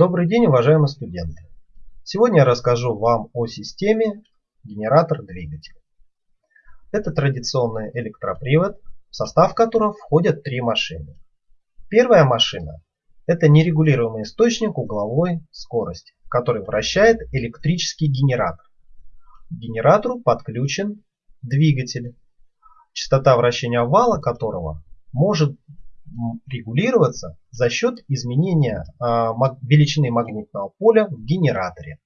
Добрый день, уважаемые студенты! Сегодня я расскажу вам о системе генератор-двигатель. Это традиционный электропривод, в состав которого входят три машины. Первая машина – это нерегулируемый источник угловой скорости, который вращает электрический генератор. К генератору подключен двигатель, частота вращения вала которого может регулироваться за счет изменения а, величины магнитного поля в генераторе.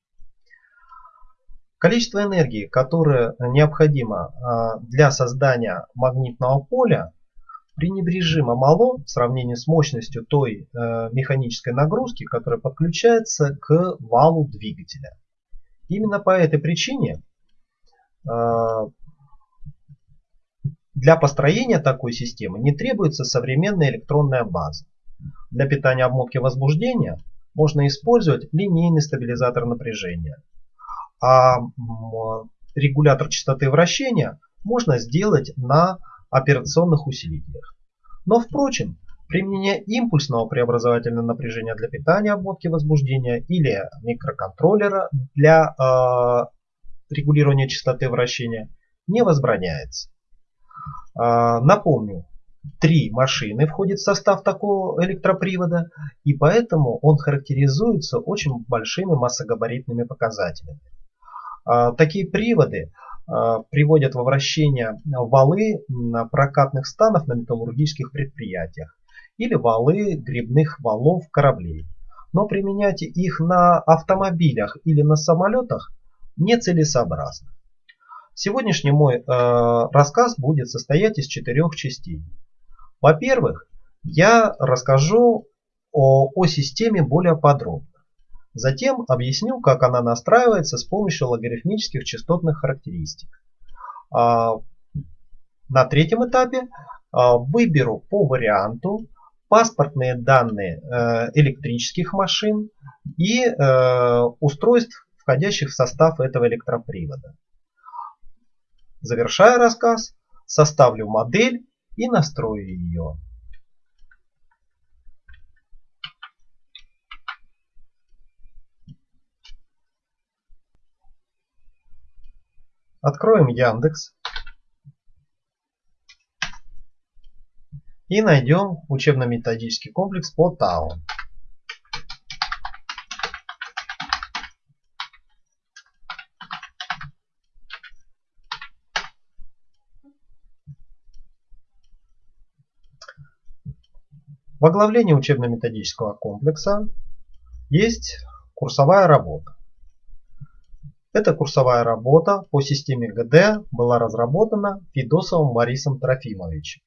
Количество энергии, которое необходимо а, для создания магнитного поля, пренебрежимо мало в сравнении с мощностью той э, механической нагрузки, которая подключается к валу двигателя. Именно по этой причине а, для построения такой системы не требуется современная электронная база. Для питания обмотки возбуждения можно использовать линейный стабилизатор напряжения. А регулятор частоты вращения можно сделать на операционных усилителях. Но впрочем, применение импульсного преобразовательного напряжения для питания обмотки возбуждения или микроконтроллера для э, регулирования частоты вращения не возбраняется. А, напомню, три машины входят в состав такого электропривода, и поэтому он характеризуется очень большими массогабаритными показателями. А, такие приводы а, приводят во вращение валы прокатных станов на металлургических предприятиях или валы грибных валов кораблей. Но применять их на автомобилях или на самолетах нецелесообразно. Сегодняшний мой э, рассказ будет состоять из четырех частей. Во-первых, я расскажу о, о системе более подробно. Затем объясню, как она настраивается с помощью логарифмических частотных характеристик. А, на третьем этапе а, выберу по варианту паспортные данные э, электрических машин и э, устройств, входящих в состав этого электропривода. Завершая рассказ, составлю модель и настрою ее. Откроем Яндекс и найдем учебно-методический комплекс по ТАО. В оглавлении учебно-методического комплекса есть курсовая работа. Эта курсовая работа по системе ГД была разработана Федосовым Борисом Трофимовичем.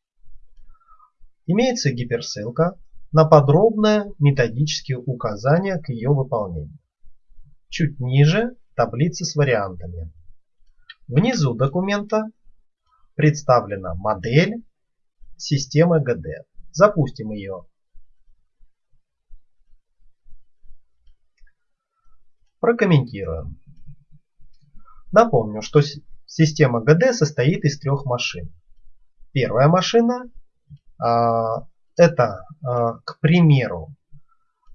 Имеется гиперссылка на подробное методические указания к ее выполнению. Чуть ниже таблица с вариантами. Внизу документа представлена модель системы ГД. Запустим ее. Прокомментируем. Напомню, что система ГД состоит из трех машин. Первая машина а, это, а, к примеру,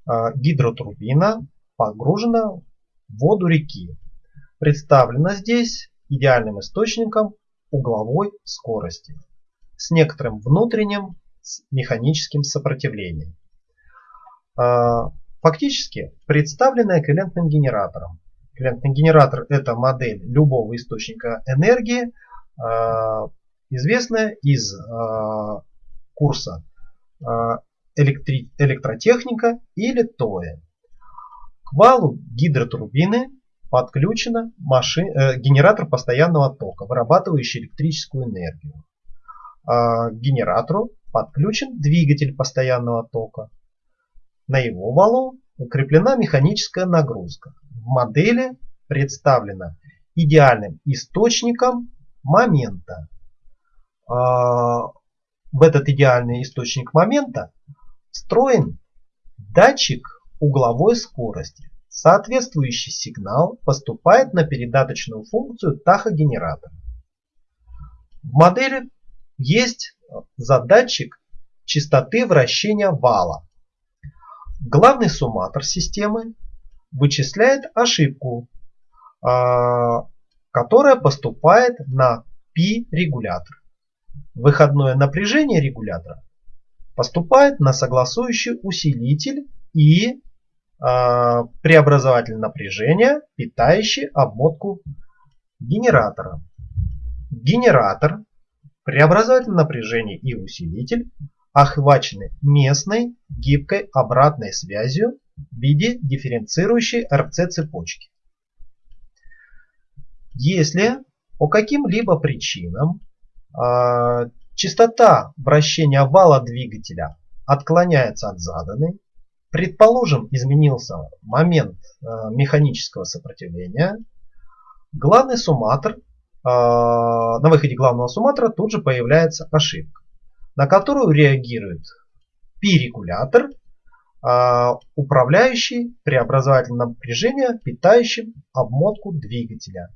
а, гидротурбина погружена в воду реки. Представлена здесь идеальным источником угловой скорости с некоторым внутренним с механическим сопротивлением. А, фактически представлена эквивалентным генератором. Эквивалентный генератор это модель любого источника энергии, а, известная из а, курса электротехника или ТОЭ. К валу гидротурбины подключен машин... э, генератор постоянного тока, вырабатывающий электрическую энергию. К генератору подключен двигатель постоянного тока. На его валу укреплена механическая нагрузка. В модели представлена идеальным источником момента. А, в этот идеальный источник момента встроен датчик угловой скорости. Соответствующий сигнал поступает на передаточную функцию тахогенератора. В модели есть задатчик частоты вращения вала. главный сумматор системы вычисляет ошибку, а, которая поступает на π-регулятор. Выходное напряжение регулятора поступает на согласующий усилитель и э, преобразователь напряжения, питающий обмотку генератора. Генератор, преобразователь напряжения и усилитель охвачены местной гибкой обратной связью в виде дифференцирующей РЦ-цепочки. Если по каким-либо причинам э, частота вращения вала двигателя отклоняется от заданной, предположим изменился момент э, механического сопротивления, главный сумматор, на выходе главного сумматора тут же появляется ошибка, на которую реагирует пи-регулятор, э, управляющий преобразователем напряжения, питающим обмотку двигателя.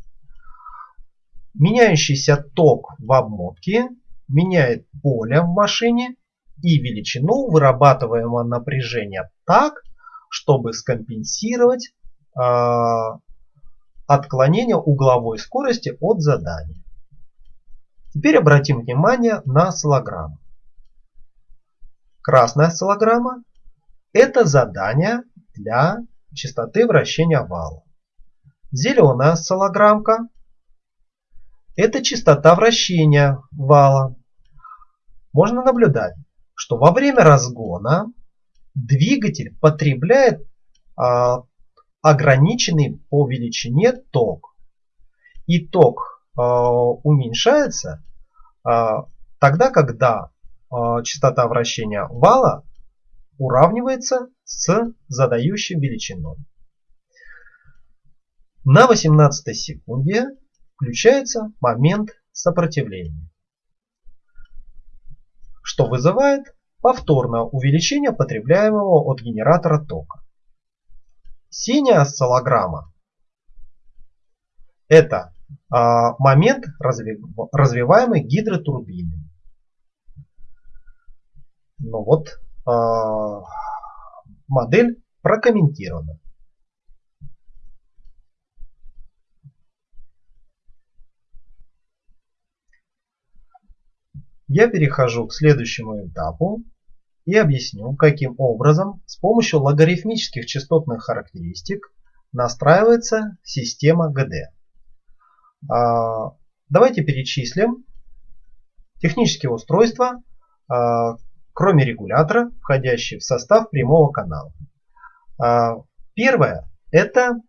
Меняющийся ток в обмотке меняет поле в машине и величину вырабатываемого напряжения так, чтобы скомпенсировать э, отклонение угловой скорости от задания. Теперь обратим внимание на осциллограмму. Красная осциллограмма – это задание для частоты вращения вала. Зеленая осциллограммка это частота вращения вала. Можно наблюдать, что во время разгона двигатель потребляет а, ограниченный по величине ток. И ток а, уменьшается а, тогда, когда а, частота вращения вала уравнивается с задающей величиной. На 18 секунде включается момент сопротивления, что вызывает повторное увеличение потребляемого от генератора тока. Синяя осциллограмма – это а, момент, разви, развиваемый гидротурбиной. Ну вот, а, модель прокомментирована. Я перехожу к следующему этапу и объясню, каким образом с помощью логарифмических частотных характеристик настраивается система ГД. А, давайте перечислим технические устройства, а, кроме регулятора, входящие в состав прямого канала. А, первое – это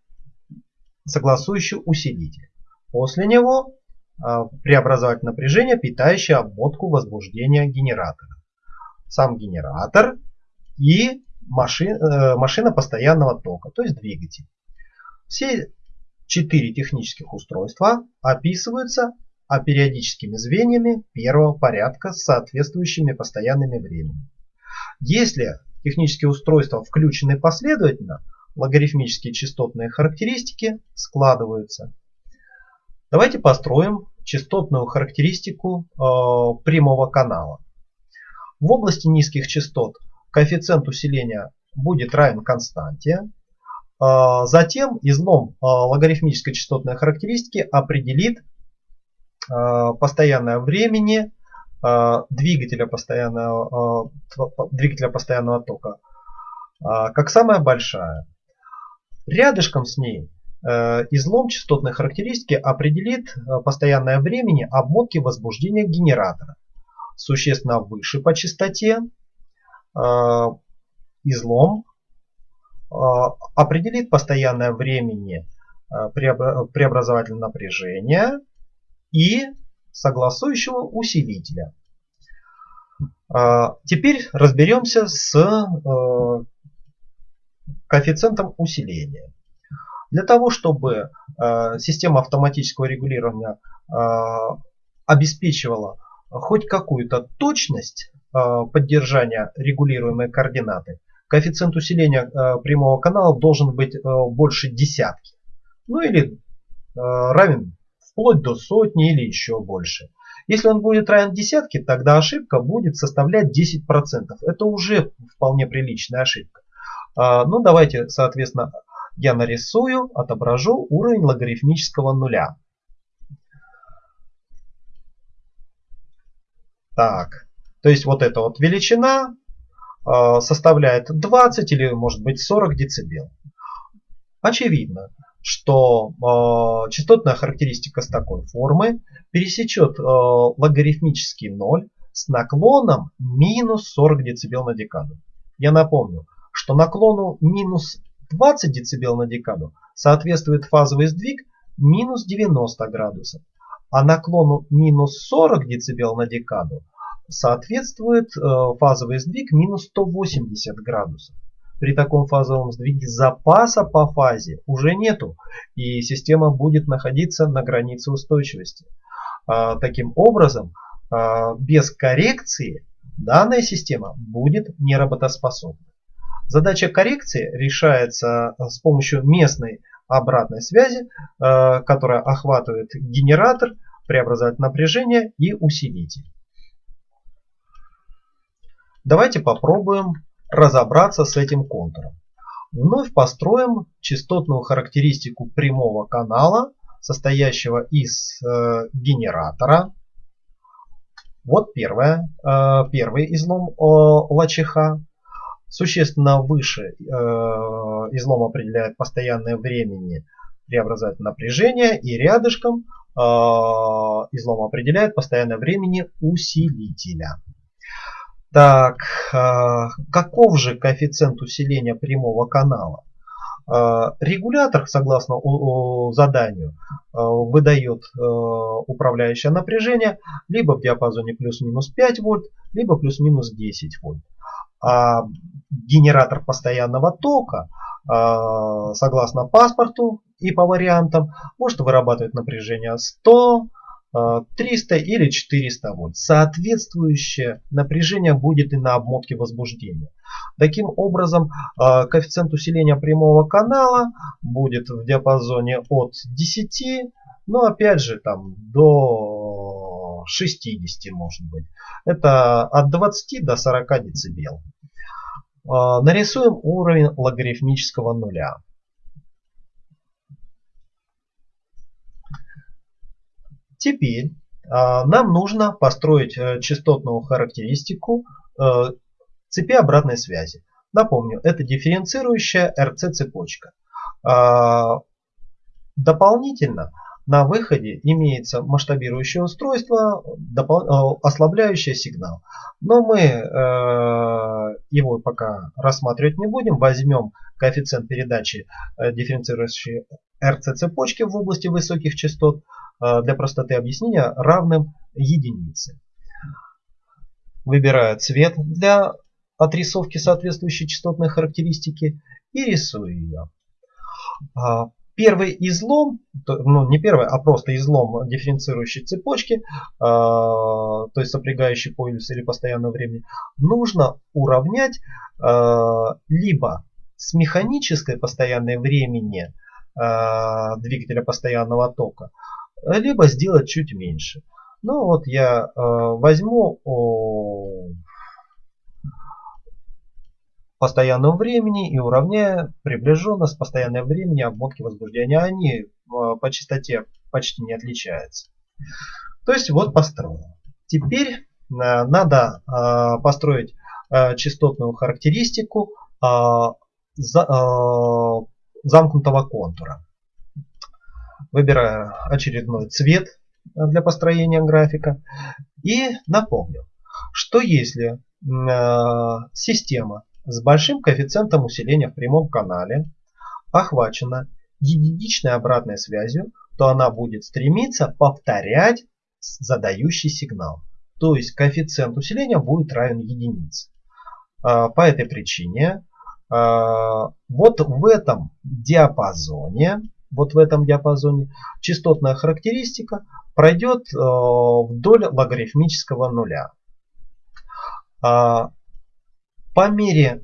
согласующий усилитель. После него преобразовать напряжение, питающее обмотку возбуждения генератора. Сам генератор и машина, э, машина постоянного тока, то есть двигатель. Все четыре технических устройства описываются а периодическими звеньями первого порядка с соответствующими постоянными временем. Если технические устройства включены последовательно, логарифмические частотные характеристики складываются Давайте построим частотную характеристику э, прямого канала. В области низких частот коэффициент усиления будет равен константе. Э, затем излом э, логарифмической частотной характеристики определит э, постоянное времени двигателя, постоянного, двигателя постоянного тока как самая большая. Рядышком с ней Э, излом частотной характеристики определит э, постоянное времени обмотки возбуждения генератора. Существенно выше по частоте э, излом определит постоянное времени преобразователя напряжения и согласующего усилителя. Теперь разберемся с коэффициентом усиления. Для того, чтобы система автоматического регулирования обеспечивала хоть какую-то точность э, поддержания регулируемой координаты, коэффициент усиления э, прямого канала должен быть э, больше десятки. Ну или равен вплоть до сотни или еще больше. Если он будет равен десятке, тогда ошибка будет составлять 10%. Это уже вполне приличная ошибка. Ну давайте, соответственно, я нарисую, отображу уровень логарифмического нуля. Так, то есть вот эта вот величина э, составляет 20 или может быть 40 децибел. Очевидно, что э, частотная характеристика с такой формы пересечет э, логарифмический ноль с наклоном минус 40 децибел на декаду. Я напомню, что наклону минус 20 децибел на декаду соответствует фазовый сдвиг минус 90 градусов, а наклону минус 40 децибел на декаду соответствует э, фазовый сдвиг минус 180 градусов. При таком фазовом сдвиге запаса по фазе уже нету, и система будет находиться на границе устойчивости. А, таким образом, а, без коррекции данная система будет неработоспособна. Задача коррекции решается э, с помощью местной обратной связи, э, которая охватывает генератор, преобразователь напряжения и усилитель. Давайте попробуем разобраться с этим контуром. Вновь построим частотную характеристику прямого канала, состоящего из э, генератора. Вот первое, э, первый излом э, ЛЧХ. Существенно выше э, излом определяет постоянное времени преобразователь напряжения и рядышком э, излом определяет постоянное времени усилителя. Так, э, каков же коэффициент усиления прямого канала? Э, регулятор, согласно заданию, э, выдает управляющее напряжение либо в диапазоне плюс-минус 5 вольт, либо плюс-минус 10 вольт. А генератор постоянного тока, согласно паспорту и по вариантам, может вырабатывать напряжение 100, 300 э, или 400 вольт. Соответствующее напряжение будет и на обмотке возбуждения. Таким образом, коэффициент усиления прямого канала будет в диапазоне от 10, но опять же там до 60 может быть. Это от 20 до 40 децибел. Э, нарисуем уровень логарифмического нуля. Теперь а, нам нужно построить э, частотную характеристику э, цепи обратной связи. Напомню, это дифференцирующая RC-цепочка. А, дополнительно на выходе имеется масштабирующее устройство, э, ослабляющее сигнал. Но мы его пока рассматривать не будем. Возьмем коэффициент передачи дифференцирующей RC-цепочки в области высоких частот Э, для простоты объяснения равным единице. Выбираю цвет для отрисовки соответствующей частотной характеристики и рисую ее. А, первый излом, ну не первый, а просто излом дифференцирующей цепочки, а, то есть сопрягающий полюс или постоянного времени, нужно уравнять а, либо с механической постоянной времени двигателя постоянного тока, либо сделать чуть меньше. Ну вот я возьму постоянном времени и уравняю приближенно с постоянным времени обмотки возбуждения. Они э, по частоте почти не отличаются. То есть вот построил. Теперь э, надо э, построить частотную характеристику за, замкнутого контура. Выбираю очередной цвет для построения графика. И напомню, что если система с большим коэффициентом усиления в прямом канале охвачена единичной обратной связью, то она будет стремиться повторять задающий сигнал. То есть коэффициент усиления будет равен единице. Э, по этой причине э, вот в этом диапазоне вот в этом диапазоне, частотная характеристика пройдет э, вдоль логарифмического нуля. По мере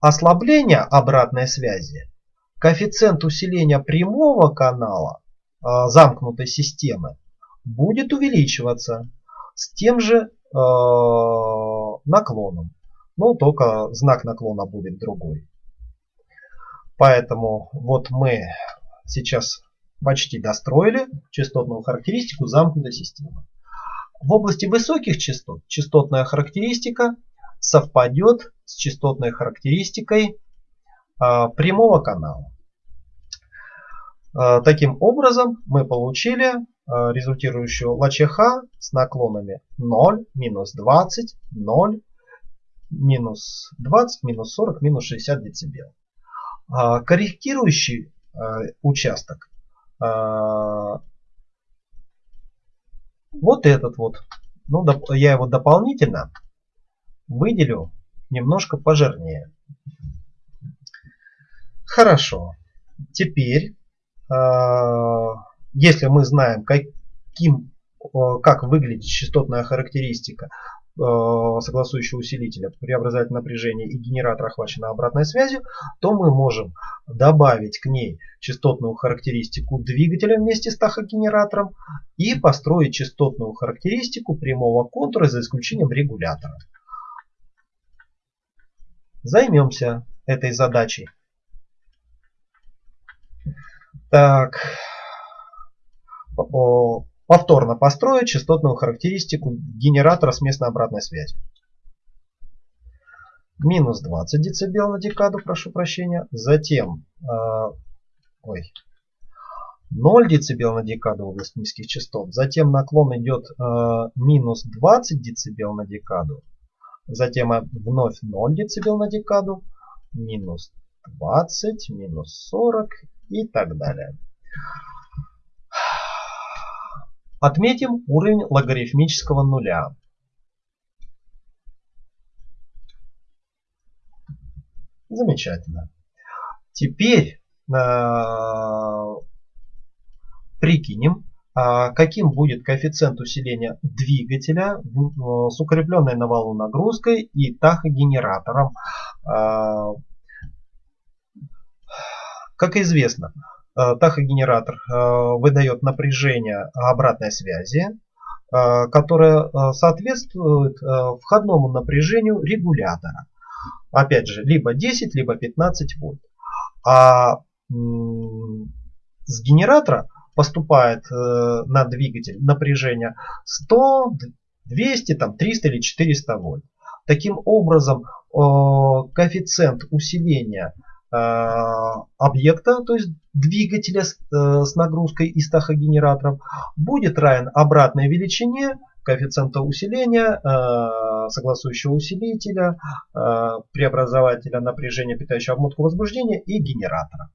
ослабления обратной связи коэффициент усиления прямого канала э, замкнутой системы будет увеличиваться с тем же э, наклоном. Но только знак наклона будет другой. Поэтому вот мы сейчас почти достроили частотную характеристику замкнутой системы. В области высоких частот частотная характеристика совпадет с частотной характеристикой а, прямого канала. А, таким образом мы получили а, результирующую ЛЧХ с наклонами 0, минус 20, 0, минус 20, минус 40, минус 60 дБ. Корректирующий участок вот этот вот. Ну, я его дополнительно выделю немножко пожирнее. Хорошо. Теперь, а, если мы знаем, каким, как выглядит частотная характеристика Э, согласующего усилителя, преобразователь напряжения и генератор охваченный обратной связью, то мы можем добавить к ней частотную характеристику двигателя вместе с тахогенератором и построить частотную характеристику прямого контура за исключением регулятора. Займемся этой задачей. Так, Повторно построить частотную характеристику генератора с местной обратной связью. Минус 20 дБ на декаду, прошу прощения. Затем э, ой, 0 дБ на декаду в области низких частот. Затем наклон идет э, минус 20 дБ на декаду. Затем вновь 0 дБ на декаду. Минус 20, минус 40 и так далее. Отметим уровень логарифмического нуля. Замечательно. Теперь э, прикинем, каким будет коэффициент усиления двигателя э, с укрепленной на валу нагрузкой и тахогенератором. Э, как известно, Э, тахогенератор э, выдает напряжение обратной связи, которое соответствует входному напряжению регулятора. Опять же, либо 10, либо 15 вольт. А с генератора поступает на двигатель напряжение 100, 200, там, 300 или 400 вольт. Таким образом, коэффициент усиления объекта, то есть двигателя с, э, нагрузкой из тахогенераторов будет равен обратной величине коэффициента усиления, э, согласующего усилителя, э, преобразователя напряжения, питающего обмотку возбуждения и генератора.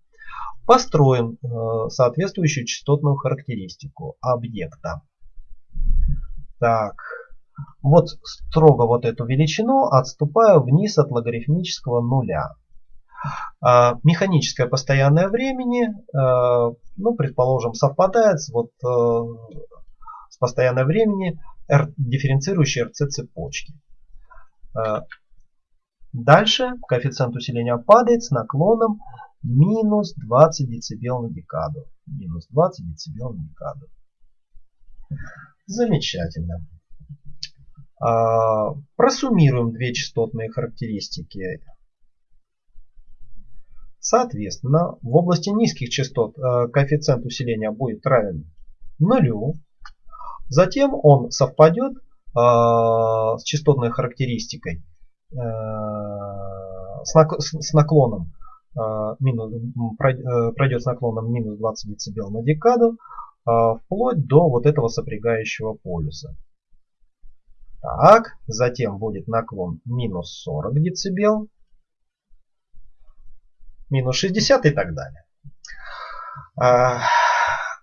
Построим э, соответствующую частотную характеристику объекта. Так, вот строго вот эту величину отступаю вниз от логарифмического нуля. А, механическое постоянное времени, а, ну, предположим, совпадает с, вот, э, с постоянное времени дифференцирующей РЦ цепочки. Дальше коэффициент усиления падает с наклоном минус 20 дБ на декаду. Минус 20 дБ на декаду. Замечательно. Просуммируем две частотные характеристики Соответственно, в области низких частот э, коэффициент усиления будет равен нулю. Затем он совпадет э, с частотной характеристикой э, с наклоном пройдет с наклоном минус 20 дБ на декаду вплоть до вот этого сопрягающего полюса. Так, затем будет наклон минус 40 дБ минус 60 и так далее.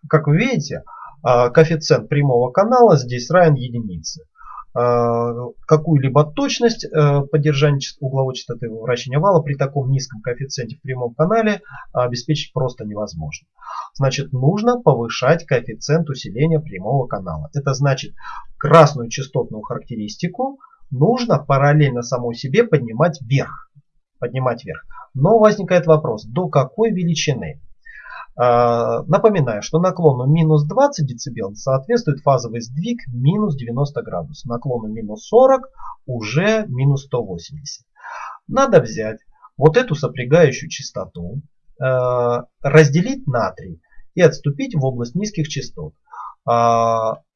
Как вы видите, коэффициент прямого канала здесь равен единице. А, какую-либо точность э, поддержания угловой частоты вращения вала при таком низком коэффициенте в прямом канале обеспечить просто невозможно. Значит, нужно повышать коэффициент усиления прямого канала. Это значит, красную частотную характеристику нужно параллельно самой себе поднимать вверх. Поднимать вверх. Но возникает вопрос, до какой величины? А, напоминаю, что наклону минус 20 дБ соответствует фазовый сдвиг минус 90 градусов. Наклону минус 40 уже минус 180. Надо взять вот эту сопрягающую частоту разделить на 3 и отступить в область низких частот.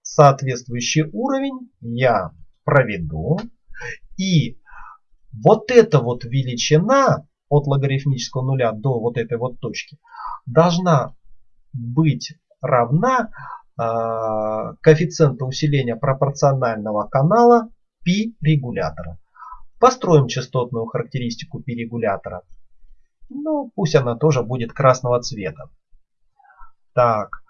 Соответствующий уровень я проведу. И вот эта вот величина от логарифмического нуля до вот этой вот точки должна быть равна э, коэффициенту усиления пропорционального канала π регулятора. Построим частотную характеристику π регулятора. Ну, пусть она тоже будет красного цвета. Так,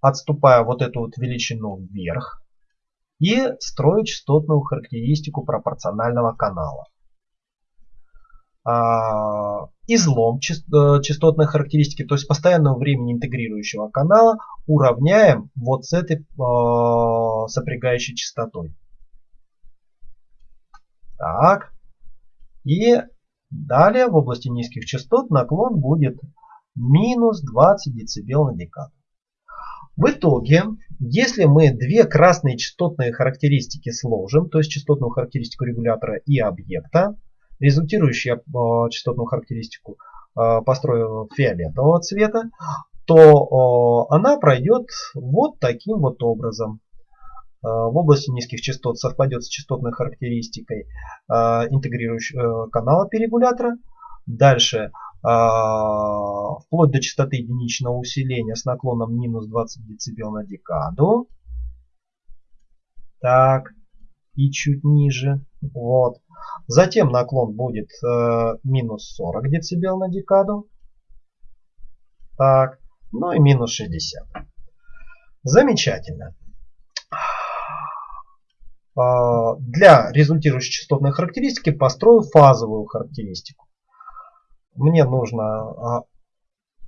отступая вот эту вот величину вверх и строю частотную характеристику пропорционального канала. А, излом э, частотной характеристики, то есть постоянного времени интегрирующего канала, уравняем вот с этой э, сопрягающей частотой. Так. И далее в области низких частот наклон будет минус 20 дБ на декаду. В итоге, если мы две красные частотные характеристики сложим, то есть частотную характеристику регулятора и объекта, результирующую э, частотную характеристику э, построю фиолетового цвета, то э, она пройдет вот таким вот образом. В области низких частот совпадет с частотной характеристикой интегрирующего канала перегулятора. Дальше вплоть до частоты единичного усиления с наклоном минус 20 дБ на декаду. Так, и чуть ниже. Вот. Затем наклон будет э, минус 40 дБ на декаду. Так, ну и минус 60. Замечательно. Э, для результирующей частотной характеристики построю фазовую характеристику. Мне нужно э,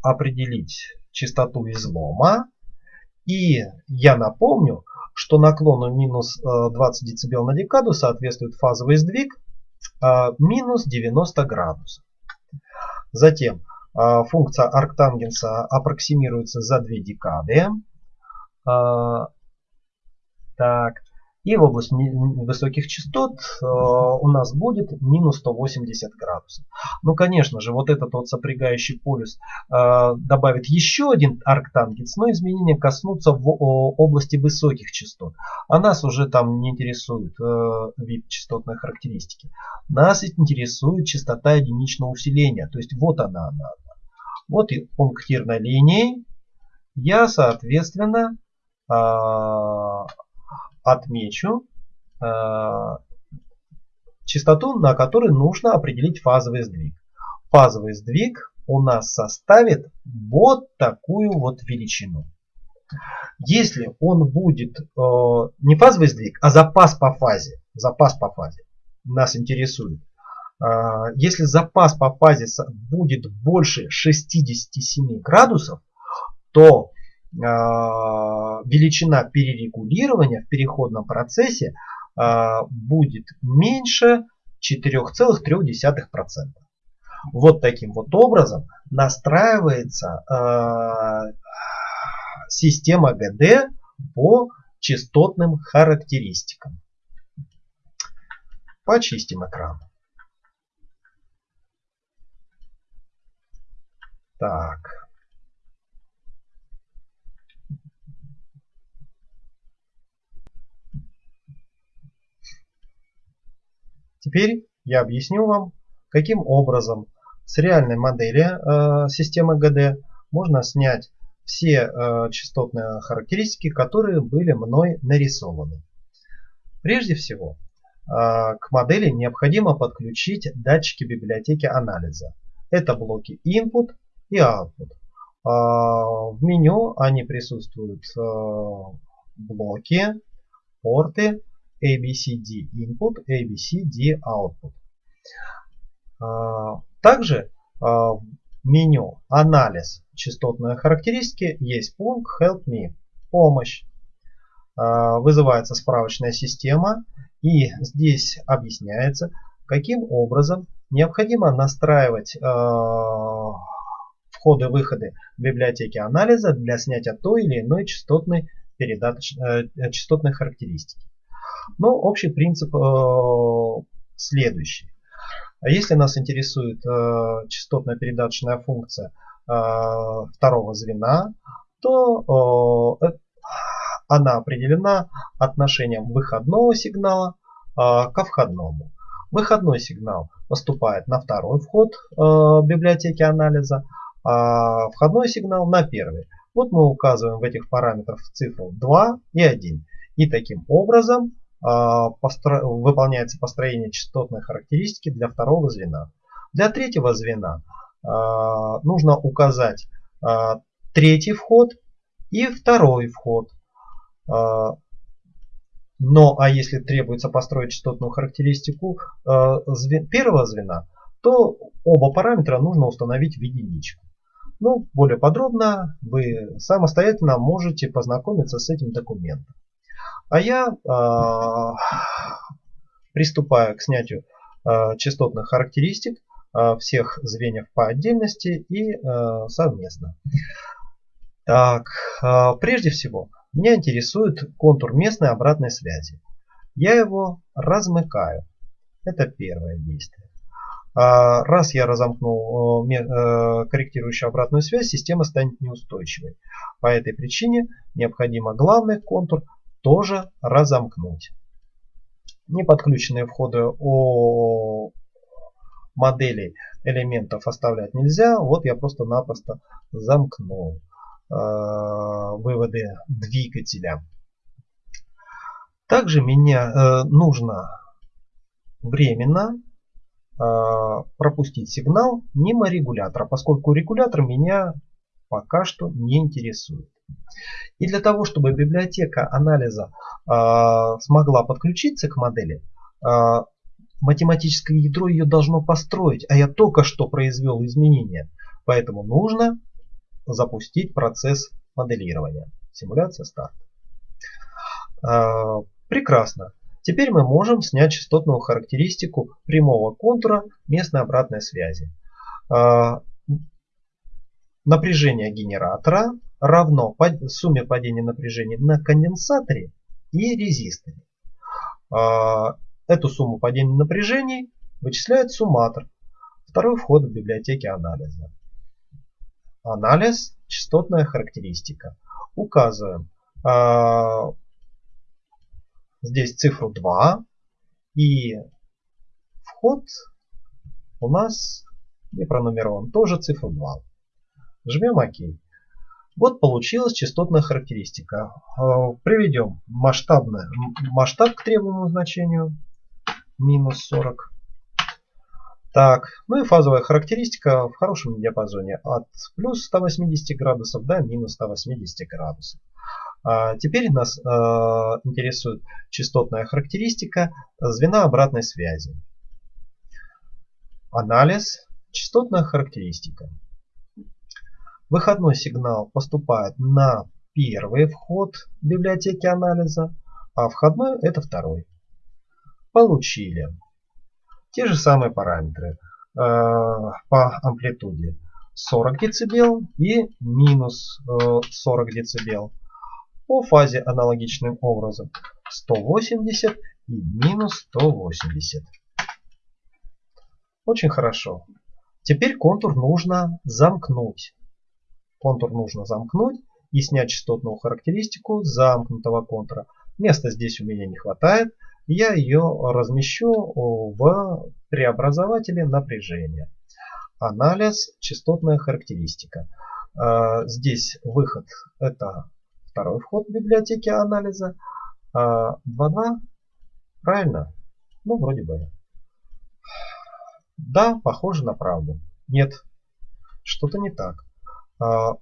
определить частоту излома. И я напомню, что наклону минус 20 э, дБ на декаду соответствует фазовый сдвиг э, минус 90 градусов. Затем э, функция арктангенса аппроксимируется за 2 декады. Так. И в область высоких частот э, у нас будет минус 180 градусов. Ну, конечно же, вот этот вот сопрягающий полюс э, добавит еще один арктангенс, но изменения коснутся в области высоких частот. А нас уже там не интересует э, вид частотной характеристики. Нас интересует частота единичного усиления. То есть вот она, она. Вот и пунктирной линией я, соответственно, отмечу э, частоту, на которой нужно определить фазовый сдвиг. Фазовый сдвиг у нас составит вот такую вот величину. Если он будет э, не фазовый сдвиг, а запас по фазе, запас по фазе нас интересует. Э, если запас по фазе будет больше 67 градусов, то величина перерегулирования в переходном процессе а, будет меньше 4,3%. Вот таким вот образом настраивается а, система ГД по частотным характеристикам. Почистим экран. Так. Теперь я объясню вам, каким образом с реальной модели э, системы ГД можно снять все э, частотные характеристики, которые были мной нарисованы. Прежде всего, э, к модели необходимо подключить датчики библиотеки анализа. Это блоки input и output. Э, в меню они присутствуют э, блоки, порты, ABCD input, ABCD output. А, также а, в меню анализ частотной характеристики есть пункт Help Me, помощь. А, вызывается справочная система и здесь объясняется, каким образом необходимо настраивать входы-выходы библиотеки анализа для снятия той или иной частотной, передач, э, частотной характеристики. Но общий принцип э, следующий. А если нас интересует э, частотная передаточная функция э, второго звена, то она определена отношением выходного сигнала ко входному. Выходной сигнал поступает на второй вход библиотеки анализа, а входной сигнал на первый. Вот мы указываем в этих параметрах цифру 2 и 1. И таким образом а, выполняется построение частотной характеристики для второго звена. Для третьего звена а, нужно указать а, третий вход и второй вход. Но а если требуется построить частотную характеристику первого звена, то оба параметра нужно установить в единичку. Ну, более подробно вы самостоятельно можете познакомиться с этим документом. А я э, приступаю к снятию э, частотных характеристик э, всех звеньев по отдельности и э, совместно. Так, э, прежде всего, меня интересует контур местной обратной связи. Я его размыкаю. Это первое действие. Раз я разомкнул корректирующую обратную связь, система станет неустойчивой. По этой причине необходимо главный контур тоже разомкнуть. Неподключенные входы о модели элементов оставлять нельзя. Вот я просто-напросто замкнул э, выводы двигателя. Также мне э, нужно временно э, пропустить сигнал мимо регулятора, поскольку регулятор меня пока что не интересует. И для того, чтобы библиотека анализа э, смогла подключиться к модели, э, математическое ядро ее должно построить, а я только что произвел изменения. Поэтому нужно запустить процесс моделирования. Симуляция старт. Э, прекрасно. Теперь мы можем снять частотную характеристику прямого контура местной обратной связи. Напряжение генератора равно сумме падения напряжения на конденсаторе и резисторе. А, эту сумму падения напряжений вычисляет сумматор. Второй вход в библиотеке анализа. Анализ, частотная характеристика. Указываем а, здесь цифру 2 и вход у нас не пронумерован, тоже цифру 2. Жмем ОК. Вот получилась частотная характеристика. Э, приведем масштабное, масштаб к требуемому значению. Минус 40. Так, ну и фазовая характеристика в хорошем диапазоне от плюс 180 градусов до минус 180 градусов. А теперь нас э, интересует частотная характеристика звена обратной связи. Анализ, частотная характеристика. Выходной сигнал поступает на первый вход библиотеки анализа, а входной это второй. Получили. Те же самые параметры э, по амплитуде 40 дБ и минус э, 40 дБ. По фазе аналогичным образом 180 и минус 180. Очень хорошо. Теперь контур нужно замкнуть. Контур нужно замкнуть и снять частотную характеристику замкнутого контура. Места здесь у меня не хватает. Я ее размещу в преобразователе напряжения. Анализ, частотная характеристика. А, здесь выход это второй вход в библиотеке анализа. 2.2. А, Правильно? Ну, вроде бы. Да, похоже на правду. Нет, что-то не так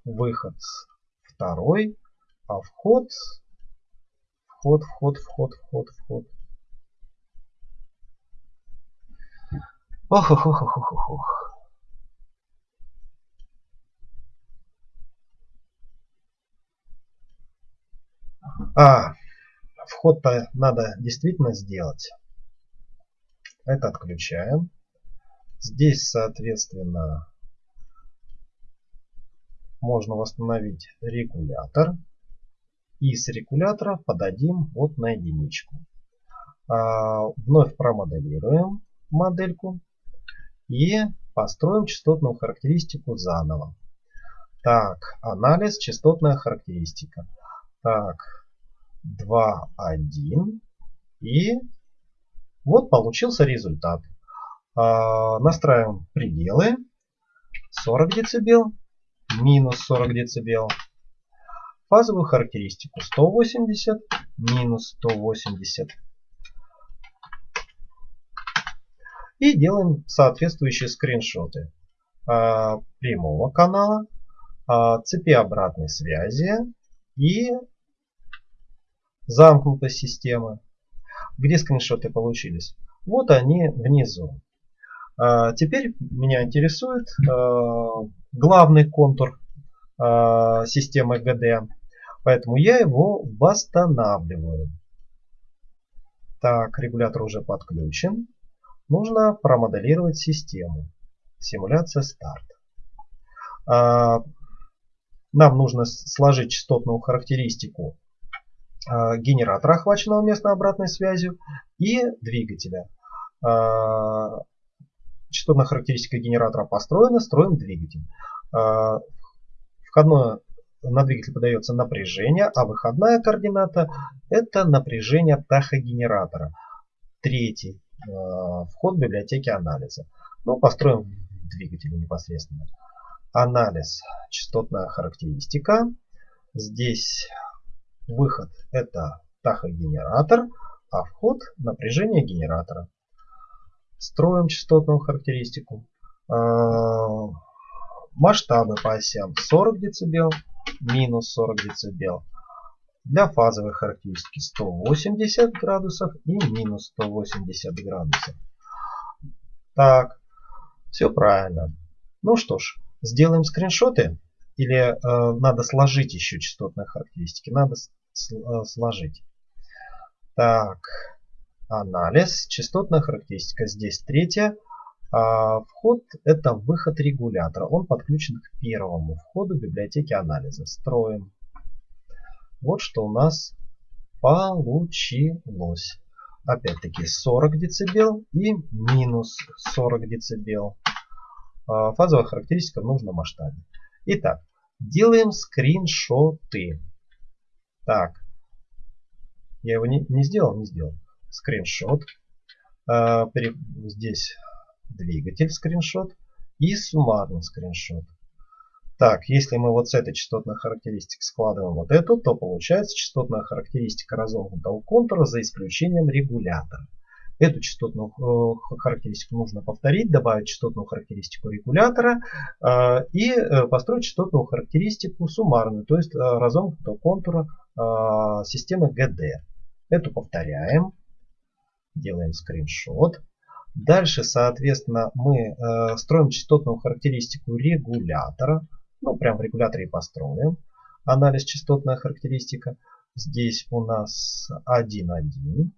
выход второй, а вход, вход, вход, вход, вход, вход. Ох, ох, ох, ох, ох, ох. А, вход-то надо действительно сделать. Это отключаем. Здесь, соответственно, можно восстановить регулятор. И с регулятора подадим вот на единичку. А, вновь промоделируем модельку. и построим частотную характеристику заново. Так, анализ, частотная характеристика. Так, 2, 1. И вот получился результат. А, настраиваем пределы. 40 дБ, минус 40 дБ. Фазовую характеристику 180, минус 180. И делаем соответствующие скриншоты а, прямого канала, а, цепи обратной связи и замкнутой системы. Где скриншоты получились? Вот они внизу. А, теперь меня интересует а, главный контур а, системы GD. Поэтому я его восстанавливаю. Так, регулятор уже подключен. Нужно промоделировать систему. Симуляция старт. Нам нужно сложить частотную характеристику генератора, охваченного местной обратной связью, и двигателя частотная характеристика генератора построена, строим двигатель. А, входное на двигатель подается напряжение, а выходная координата это напряжение тахогенератора. Третий а, вход библиотеки анализа. Ну, построим в двигателе непосредственно. Анализ, частотная характеристика. Здесь выход это тахогенератор, а вход напряжение генератора строим частотную характеристику. А, масштабы по осям 40 дБ, минус 40 дБ. Для фазовой характеристики 180 градусов и минус 180 градусов. Так, все правильно. Ну что ж, сделаем скриншоты. Или э, надо сложить еще частотные характеристики? Надо э, сложить. Так, анализ, частотная характеристика. Здесь третья. А вход это выход регулятора. Он подключен к первому входу библиотеки анализа. Строим. Вот что у нас получилось. Опять-таки 40 дБ и минус 40 дБ. А, фазовая характеристика в нужном масштабе. Итак, делаем скриншоты. Так, я его не, не сделал, не сделал скриншот. А, здесь двигатель скриншот и суммарный скриншот. Так, если мы вот с этой частотной характеристикой складываем вот эту, то получается частотная характеристика разомкнутого контура за исключением регулятора. Эту частотную э, характеристику нужно повторить, добавить частотную характеристику регулятора э, и э, построить частотную характеристику суммарную, то есть э, разомкнутого контура э, системы GD. Эту повторяем делаем скриншот. Дальше, соответственно, мы э, строим частотную характеристику регулятора. Ну, прям в регуляторе построим. Анализ частотная характеристика. Здесь у нас 1,1.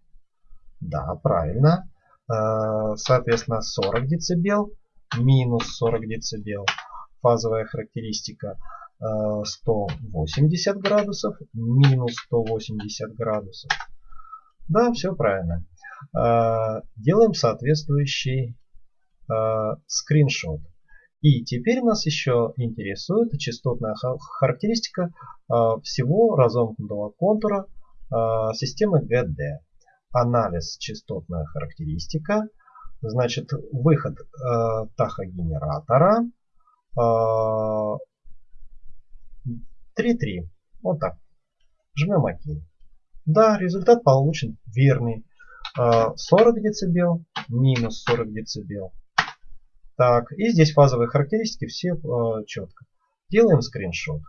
Да, правильно. Э, соответственно, 40 дБ, минус 40 дБ. Фазовая характеристика э, 180 градусов, минус 180 градусов. Да, все правильно. Э, делаем соответствующий э, скриншот. И теперь нас еще интересует частотная характеристика э, всего разомкнутого контура системы GD. Анализ частотная характеристика. Значит, выход тахогенератора 3.3. Вот так. Жмем ОК. Да, результат получен верный. 40 дБ, минус 40 дБ. Так, и здесь фазовые характеристики все э, четко. Делаем скриншот.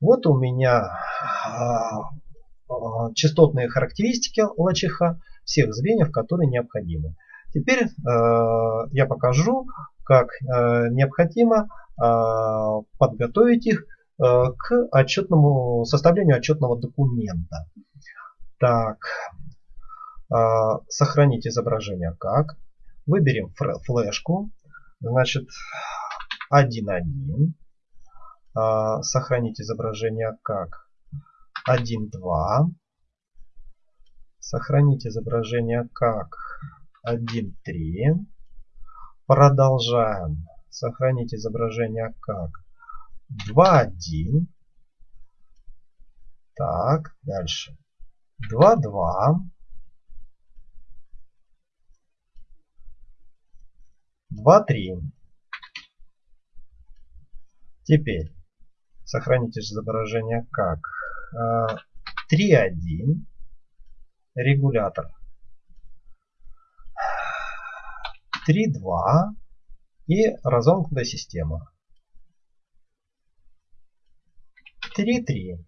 Вот у меня э, частотные характеристики ЛЧХ всех звеньев, которые необходимы. Теперь э, я покажу, как э, необходимо э, подготовить их э, к отчетному составлению отчетного документа. Так, сохранить изображение как. Выберем флешку. Значит, 1.1. А, сохранить изображение как 1.2. Сохранить изображение как 1.3. Продолжаем. Сохранить изображение как 2.1. Так, дальше. 2.2. 2.3. Теперь сохранить изображение как? 3.1 регулятор. 3.2 и разомкнутая система. 3.3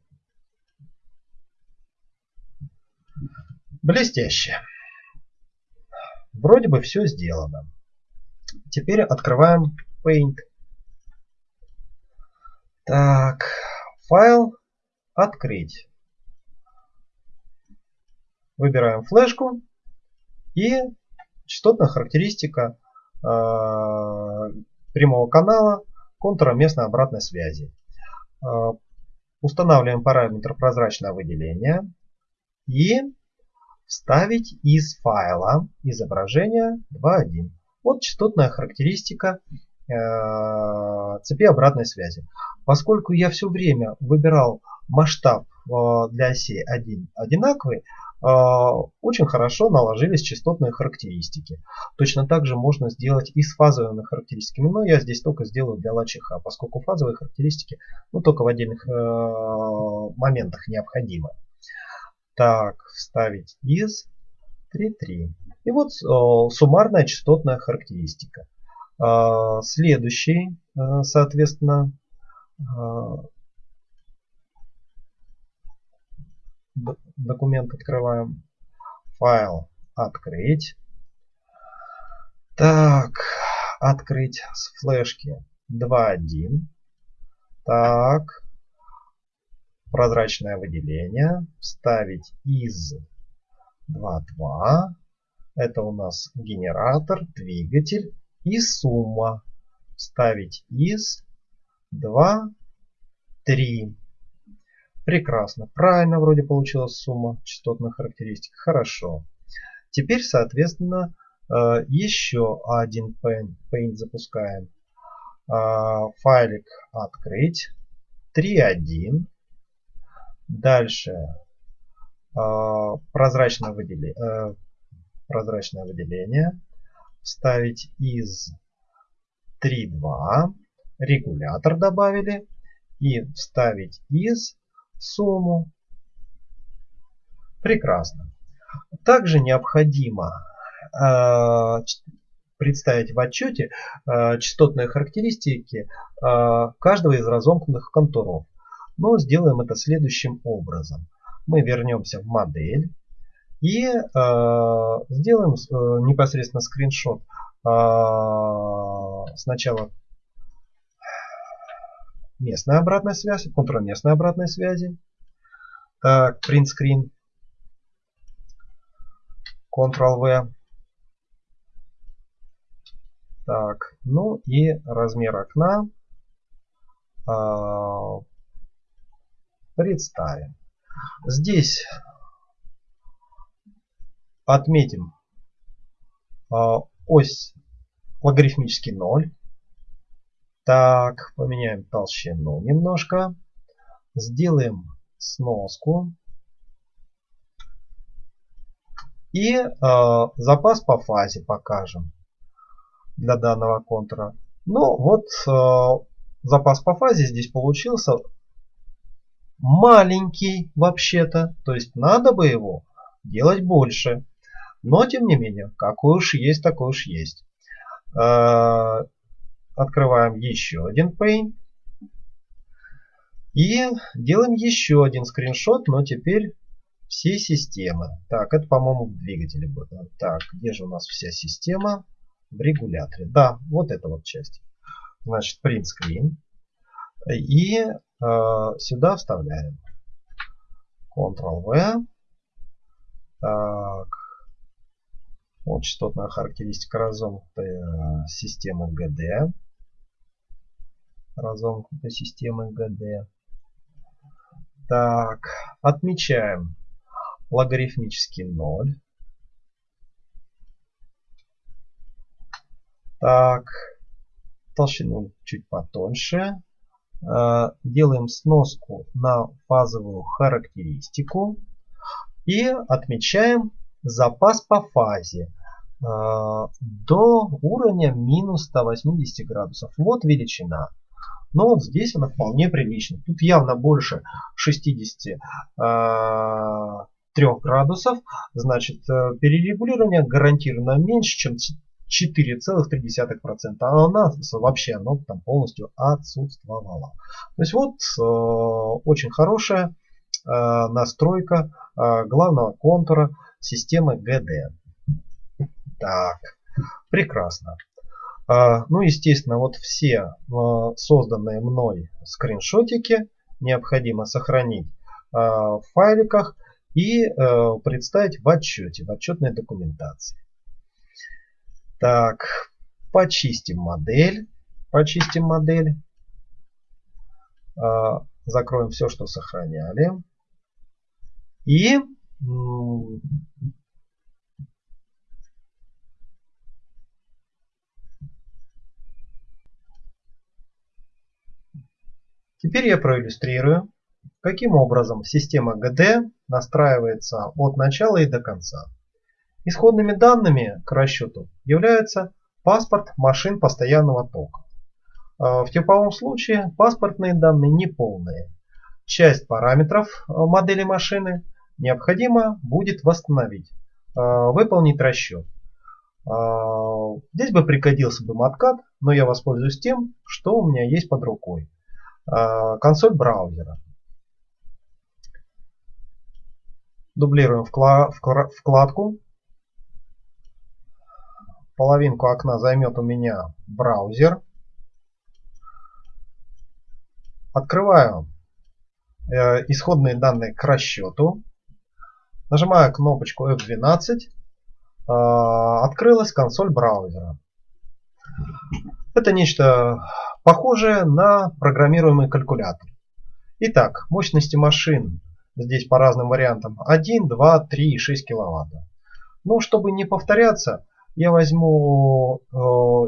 блестяще. Вроде бы все сделано теперь открываем Paint так файл открыть Выбираем флешку и частотная характеристика э, прямого канала контура местной обратной связи. Э, устанавливаем параметр прозрачное выделение и вставить из файла изображение 2.1. Вот частотная характеристика э, цепи обратной связи. Поскольку я все время выбирал масштаб для оси 1 одинаковый, а, очень хорошо наложились частотные характеристики. Точно так же можно сделать и с фазовыми характеристиками, но я здесь только сделаю для лачиха, поскольку фазовые характеристики ну, только в отдельных э, моментах необходимы. Так, вставить из 3.3. И вот э, суммарная частотная характеристика. Э, следующий, э, соответственно, э, документ открываем. Файл открыть. Так, открыть с флешки 2.1. Так, прозрачное выделение. Вставить из 2.2. Это у нас генератор, двигатель и сумма. Вставить из 2.3. Прекрасно. Правильно вроде получилась сумма частотных характеристик. Хорошо. Теперь, соответственно, э, еще один paint, запускаем. Э, файлик открыть. 3.1. Дальше э, прозрачное выделение, прозрачное выделение. Вставить из 3.2. Регулятор добавили. И вставить из сумму. Прекрасно. Также необходимо э, представить в отчете э, частотные характеристики э, каждого из разомкнутых контуров. Но сделаем это следующим образом. Мы вернемся в модель и сделаем непосредственно скриншот сначала местная обратная связь, контрместной обратной связи. Так, print screen. Ctrl-V. Так, ну и размер окна э, представим. Здесь отметим э, ось логарифмический 0. Так, поменяем толщину немножко. Сделаем сноску. И э, запас по фазе покажем для данного контура. Ну вот э, запас по фазе здесь получился маленький вообще-то. То есть надо бы его делать больше. Но тем не менее, какой уж есть, такой уж есть. Э, Открываем еще один Paint. И делаем еще один скриншот, но теперь всей системы. Так, это, по-моему, в двигателе будет. Так, где же у нас вся система? В регуляторе. Да, вот эта вот часть. Значит, print screen. И э, сюда вставляем. Ctrl-V. Так. Вот частотная характеристика разомкнутой э, системы GD разомкнутой системы ГД. Так, отмечаем логарифмический 0. Так, толщину чуть потоньше. Э, делаем сноску на фазовую характеристику и отмечаем запас по фазе э, до уровня минус 180 градусов. Вот величина. Но вот здесь она вполне прилична. Тут явно больше 63 э, градусов. Значит, перерегулирование гарантированно меньше, чем 4,3%. А у нас вообще оно там полностью отсутствовало. То есть вот э, очень хорошая э, настройка э, главного контура системы GD. Так, прекрасно. Э, ну, естественно, вот все э, созданные мной скриншотики необходимо сохранить э, в файликах и представить в отчете, в отчетной документации. Так, почистим модель. Почистим модель. А, закроем все, что сохраняли. И Теперь я проиллюстрирую, каким образом система GD настраивается от начала и до конца. Исходными данными к расчету является паспорт машин постоянного тока. А, в типовом случае паспортные данные неполные. Часть параметров а, модели машины необходимо будет восстановить, а, выполнить расчет. Здесь бы пригодился бы маткат, но я воспользуюсь тем, что у меня есть под рукой. Консоль браузера. Дублируем вкладку половинку окна займет у меня браузер. Открываю э, исходные данные к расчету. Нажимаю кнопочку F12. Э, открылась консоль браузера. Это нечто похожее на программируемый калькулятор. Итак, мощности машин здесь по разным вариантам 1, 2, 3 и 6 киловатт. Ну, чтобы не повторяться, я возьму э,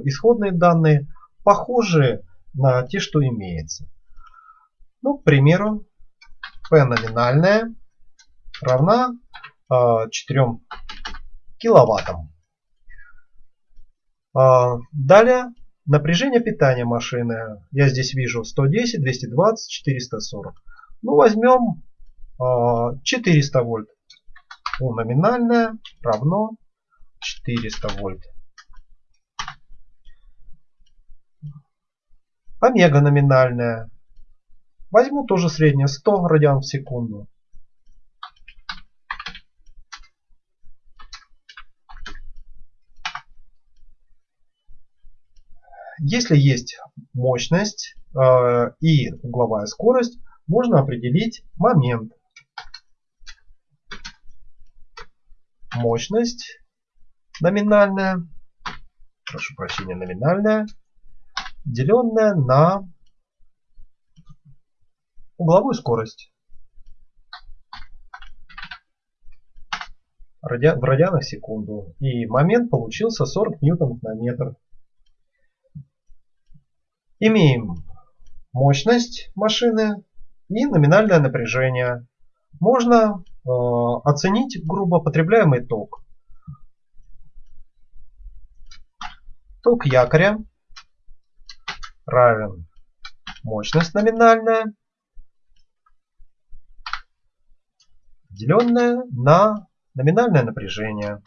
исходные данные, похожие на те, что имеется. Ну, к примеру, P номинальная равна 4 киловаттам. Э, далее напряжение питания машины. Я здесь вижу 110, 220, 440. Ну, возьмем э, 400 вольт. У номинальная равно 400 вольт. Омега номинальная. Возьму тоже среднее 100 радиан в секунду. Если есть мощность э, и угловая скорость, можно определить момент. Мощность номинальная, прошу прощения, номинальная, деленная на угловую скорость. в радианах секунду. И момент получился 40 ньютонов на метр. Имеем мощность машины и номинальное напряжение. Можно э, оценить грубо потребляемый ток. Ток якоря равен мощность номинальная, деленная на номинальное напряжение.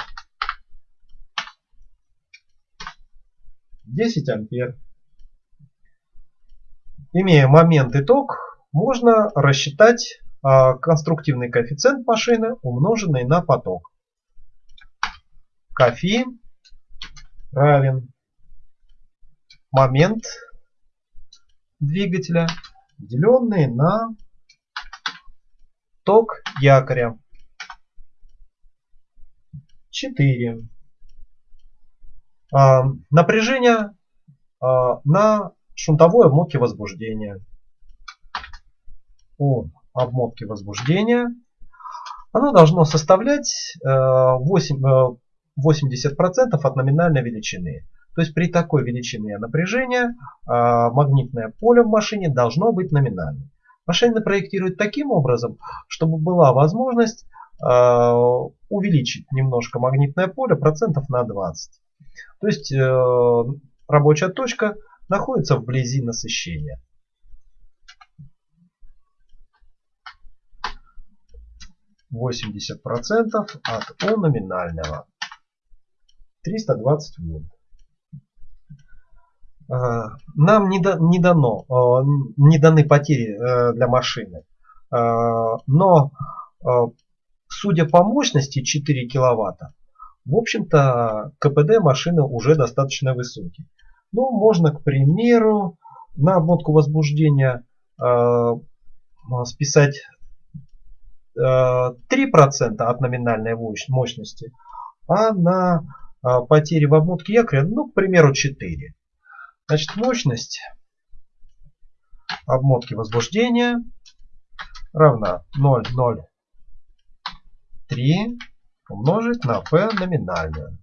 10 ампер. Имея момент и ток, можно рассчитать а, конструктивный коэффициент машины, умноженный на поток. Кофе равен момент двигателя, деленный на ток якоря. 4. А, напряжение а, на шунтовой обмотке возбуждения. У обмотки возбуждения оно должно составлять 8, э, 80% э, от номинальной величины. То есть при такой величине напряжения а, магнитное поле в машине должно быть номинальным. Машина проектирует таким образом, чтобы была возможность увеличить немножко магнитное поле процентов на 20. То есть э, рабочая точка находится вблизи насыщения. Восемьдесят процентов от О номинального. 320 вольт. Э, нам не, да, не дано, э, не даны потери э, для машины. Но судя по мощности 4 киловатта, в общем-то КПД машины уже достаточно высокий. Ну, можно, к примеру, на обмотку возбуждения списать 3% от номинальной мощности, а на потери в обмотке якоря, ну, к примеру, 4. Значит, мощность обмотки возбуждения равна 0,03 умножить на P номинальную.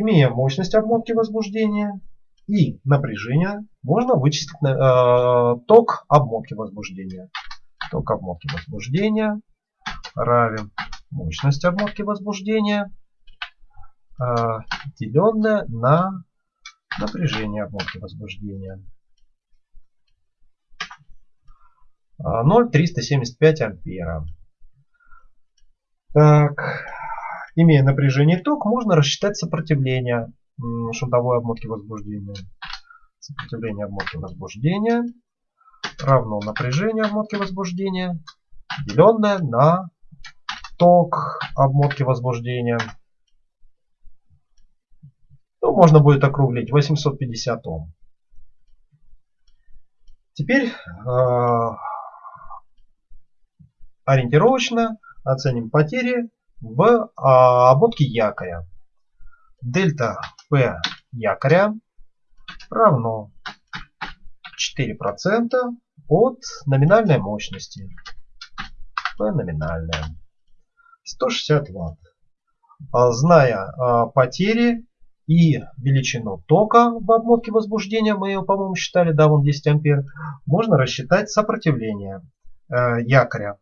Имея мощность обмотки возбуждения и напряжение, можно вычислить э, ток обмотки возбуждения. Ток обмотки возбуждения равен мощность обмотки возбуждения а, деленное на напряжение обмотки возбуждения. 0,375 а, ампера. Так, имея напряжение ток, можно рассчитать сопротивление шунтовой обмотки возбуждения. Сопротивление обмотки возбуждения равно напряжение обмотки возбуждения, деленное на ток обмотки возбуждения. Ну, можно будет округлить 850 Ом. Теперь э, ориентировочно оценим потери в э, обмотке якоря. Дельта P якоря равно 4% от номинальной мощности. P номинальная. 160 Вт. Зная э, потери и величину тока в обмотке возбуждения, мы ее, по-моему, считали, да, вон 10 ампер, можно рассчитать сопротивление э, якоря.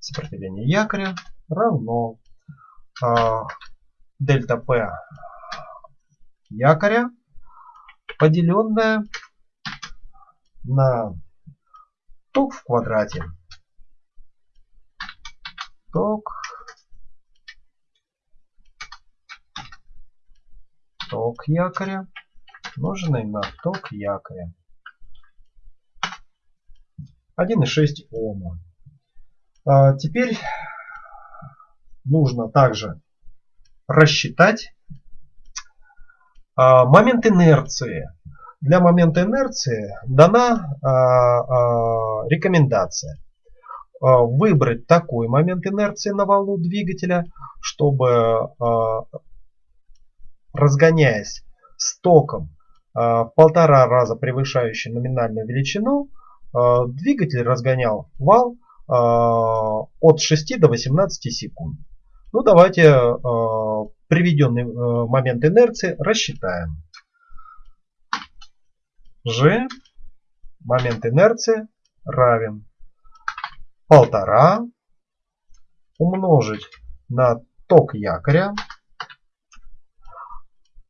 Сопротивление якоря равно э, дельта P якоря, поделенное на ток в квадрате. Ток ток якоря, умноженный на ток якоря. 1,6 Ома. А, теперь нужно также рассчитать а, момент инерции. Для момента инерции дана а, а, рекомендация выбрать такой момент инерции на валу двигателя, чтобы разгоняясь с током а, в полтора раза превышающий номинальную величину, двигатель разгонял вал от 6 до 18 секунд. Ну давайте приведенный момент инерции рассчитаем. G момент инерции равен полтора умножить на ток якоря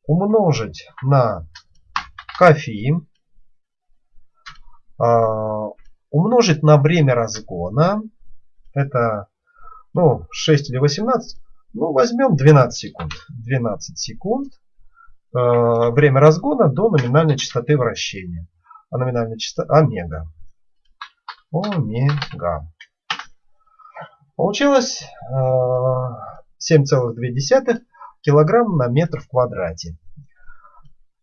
умножить на кофеин, а, умножить на время разгона, это ну, 6 или 18, ну возьмем 12 секунд. 12 секунд а, время разгона до номинальной частоты вращения. А номинальная частота омега. Омега. Получилось 7,2 а, килограмм на метр в квадрате.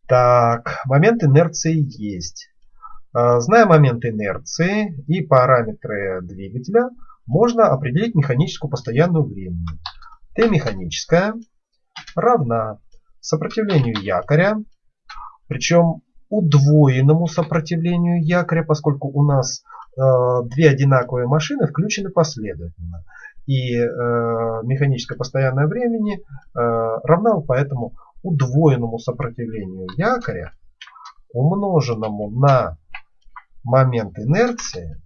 Так, момент инерции есть. А, зная момент инерции и параметры двигателя, можно определить механическую постоянную времени. Т механическая равна сопротивлению якоря, причем удвоенному сопротивлению якоря, поскольку у нас э, две одинаковые машины включены последовательно. и э, механическое постоянное времени э, равна поэтому удвоенному сопротивлению якоря, умноженному на момент инерции,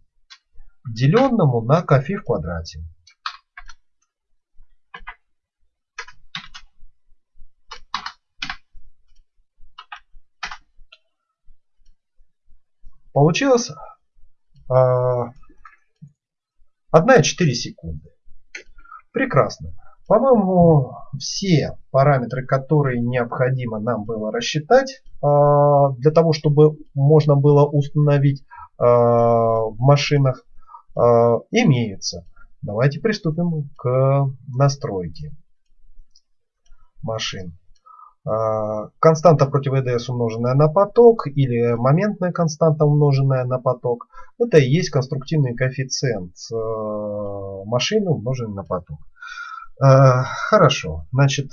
деленному на кофе в квадрате. Получилось э, 1,4 секунды. Прекрасно. По-моему, все параметры, которые необходимо нам было рассчитать, а, для того, чтобы можно было установить а, в машинах, а, имеются. Давайте приступим к настройке машин. Константа против ЭДС умноженная на поток или моментная константа умноженная на поток. Это и есть конструктивный коэффициент машины умноженный на поток. Э, хорошо, значит,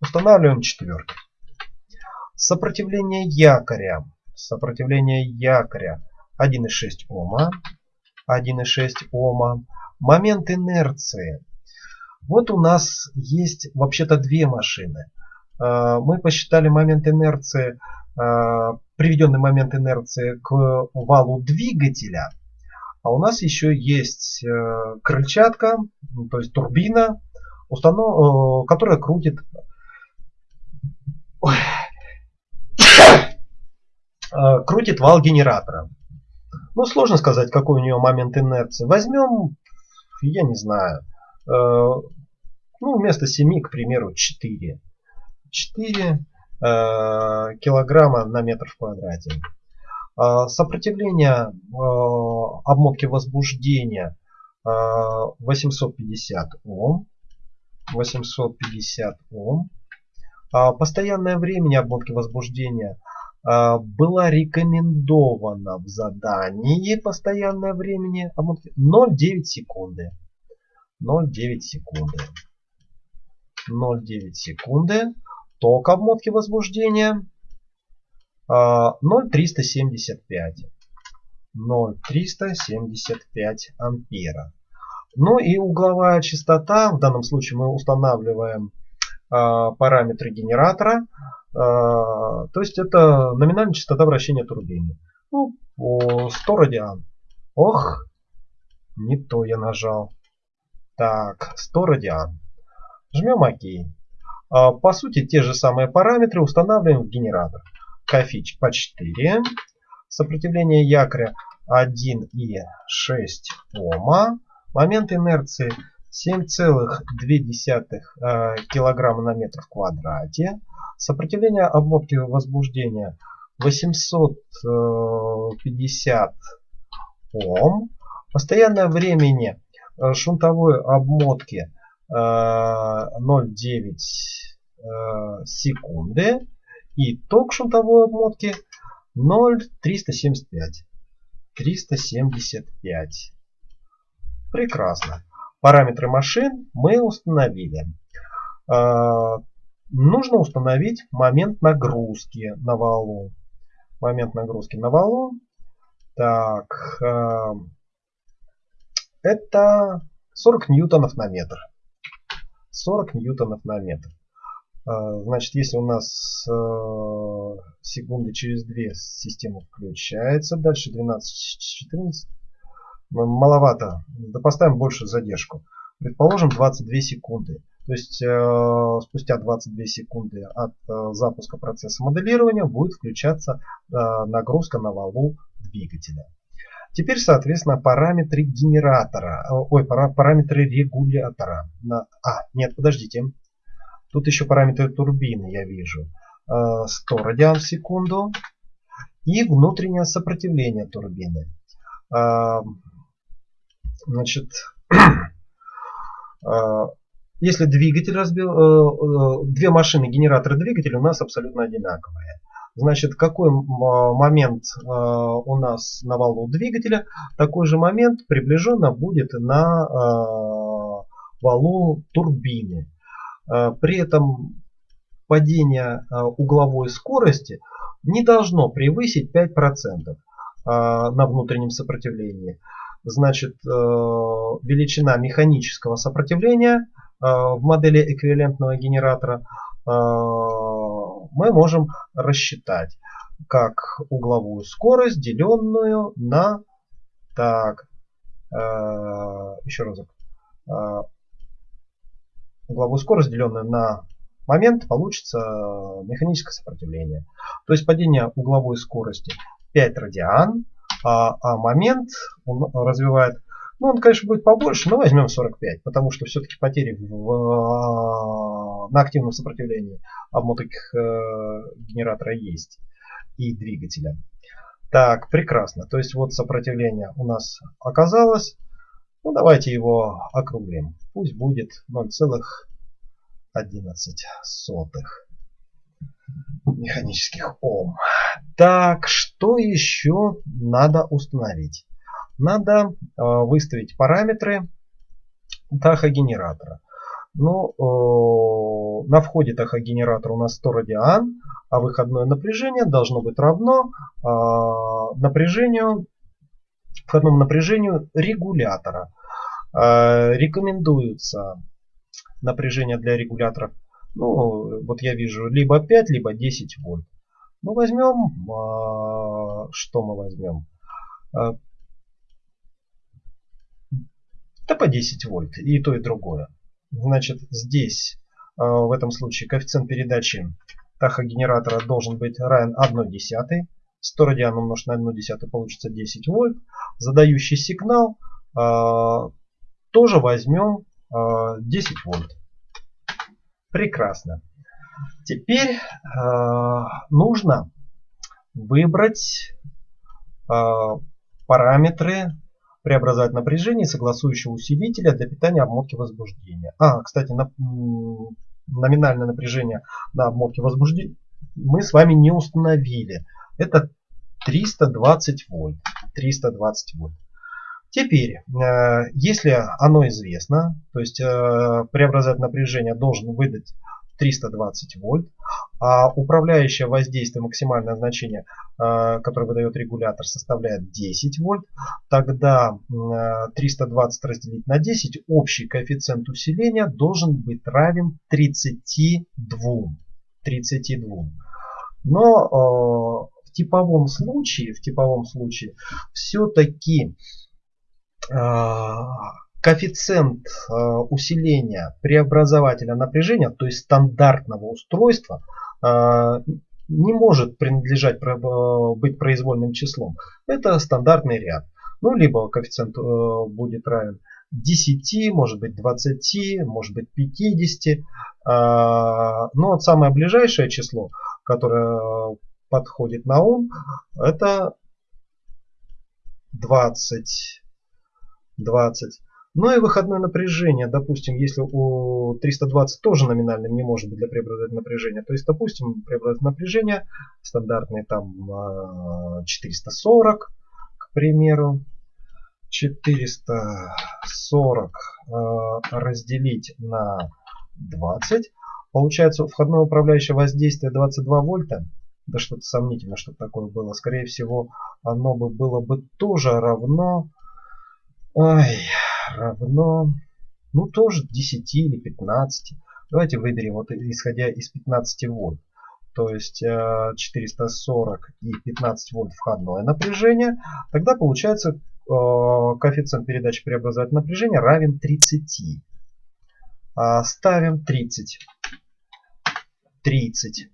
устанавливаем четвертый. Сопротивление якоря. Сопротивление якоря 1,6 Ома. 1,6 Ома. Момент инерции. Вот у нас есть вообще-то две машины. Э, мы посчитали момент инерции, э, приведенный момент инерции к валу двигателя – а у нас еще есть э, крыльчатка, то есть турбина, установ... Которая крутит крутит вал генератора. Ну, сложно сказать, какой у нее момент инерции. Возьмем, я не знаю, ну, вместо 7, к примеру, 4. 4 килограмма на метр в квадрате. А, сопротивление а, обмотки возбуждения 850 а, Ом. 850 Ом. Постоянное время обмотки возбуждения была рекомендована в задании постоянное времени обмотки 0,9 секунды. 0,9 секунды. 0,9 секунды. Ток обмотки возбуждения 0,375. 0,375 ампера. Ну и угловая частота, в данном случае мы устанавливаем а, параметры генератора. А, то есть это номинальная частота вращения турбины. Ну, 100 радиан. Ох, не то я нажал. Так, 100 радиан. Жмем ОК. А, по сути, те же самые параметры устанавливаем в генератор кофич по 4. Сопротивление якоря 1,6 Ома. Момент инерции 7,2 э, килограмма на метр в квадрате. Сопротивление обмотки возбуждения 850 э, Ом. Постоянное времени э, шунтовой обмотки 0,9 секунды. И ток шунтовой обмотки 0,375. 375. Прекрасно. Параметры машин мы установили. Нужно установить момент нагрузки на валу. Момент нагрузки на валу. Так, а, это 40 ньютонов на метр. 40 ньютонов на метр. А, значит, если у нас э, секунды через 2 система включается, дальше 12-14, маловато, да поставим больше задержку. Предположим 22 секунды. То есть э, спустя 22 секунды от э, запуска процесса моделирования будет включаться нагрузка на валу двигателя. Теперь, соответственно, параметры генератора, ой, параметры регулятора. А, нет, подождите. Тут еще параметры турбины я вижу. 100 э, радиан в секунду. И внутреннее сопротивление турбины. Э, значит, э, если двигатель разбил, две машины, генератор и двигатель у нас абсолютно одинаковые. Значит, какой момент у нас на валу двигателя, такой же момент приближенно будет на валу турбины. Э, при этом падение э, угловой скорости не должно превысить 5% э, на внутреннем сопротивлении. значит, э, величина механического сопротивления э, в модели эквивалентного генератора мы можем рассчитать как угловую скорость, деленную на так, еще разок, угловую скорость, деленную на момент, получится механическое сопротивление. То есть падение угловой скорости 5 радиан, а, а момент он развивает, ну он конечно будет побольше, но возьмем 45, потому что все-таки потери в, на активном сопротивлении обмоток э, генератора есть и двигателя. Так, прекрасно. То есть вот сопротивление у нас оказалось. Ну давайте его округлим. Пусть будет 0,11 механических Ом. Так, что еще надо установить? Надо э, выставить параметры тахогенератора. Ну, э, на входе тахогенератора у нас 100 радиан, а выходное напряжение должно быть равно э, напряжению, входному напряжению регулятора. Рекомендуется напряжение для регуляторов ну, вот я вижу либо 5, либо 10 вольт. Ну, возьмем, что мы возьмем? А, да по 10 вольт, и то, и другое. Значит, здесь, а, в этом случае, коэффициент передачи тахогенератора должен быть равен 1 десятой. 100 радиан умножить на 1 десятую получится 10 вольт. Задающий сигнал а, тоже возьмем а, 10 вольт. Прекрасно. Теперь э, нужно выбрать э, параметры преобразовать напряжение согласующего усилителя для питания обмотки возбуждения. А, кстати, на, номинальное напряжение на обмотке возбуждения мы с вами не установили. Это 320 вольт. 320 вольт. Теперь, э, если оно известно, то есть э, преобразователь напряжения должен выдать 320 вольт, а управляющее воздействие максимальное значение, э, которое выдает регулятор, составляет 10 вольт, тогда 320 разделить на 10, общий коэффициент усиления должен быть равен 32. 32. Но в типовом случае, в типовом случае все-таки коэффициент а, усиления преобразователя напряжения, то есть стандартного устройства, а, не может принадлежать быть произвольным числом. Это стандартный ряд. Ну, либо коэффициент будет равен 10, может быть 20, может быть 50. Но вот самое ближайшее число, которое подходит на ум, это 20. 20. Ну и выходное напряжение, допустим, если у 320 тоже номинальным не может быть для преобразователя напряжения, то есть, допустим, преобразователь напряжения стандартный там 440, к примеру, 440 разделить на 20, получается входное управляющее воздействие 22 вольта. Да что-то сомнительно, что такое было. Скорее всего, оно бы было бы тоже равно Ой, равно, ну тоже 10 или 15. Давайте выберем, вот исходя из 15 вольт. То есть 440 э, и 15 вольт входное напряжение. Тогда получается э, коэффициент передачи преобразователя напряжения равен 30. А, ставим 30. 30.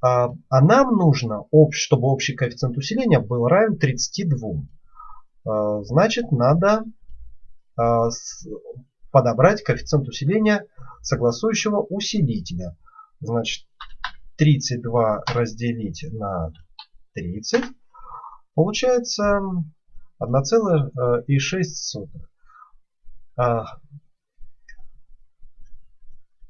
А, а нам нужно, чтобы общий коэффициент усиления был равен 32. А, значит, надо подобрать коэффициент усиления согласующего усилителя. Значит, 32 разделить на 30 получается 1,6. А,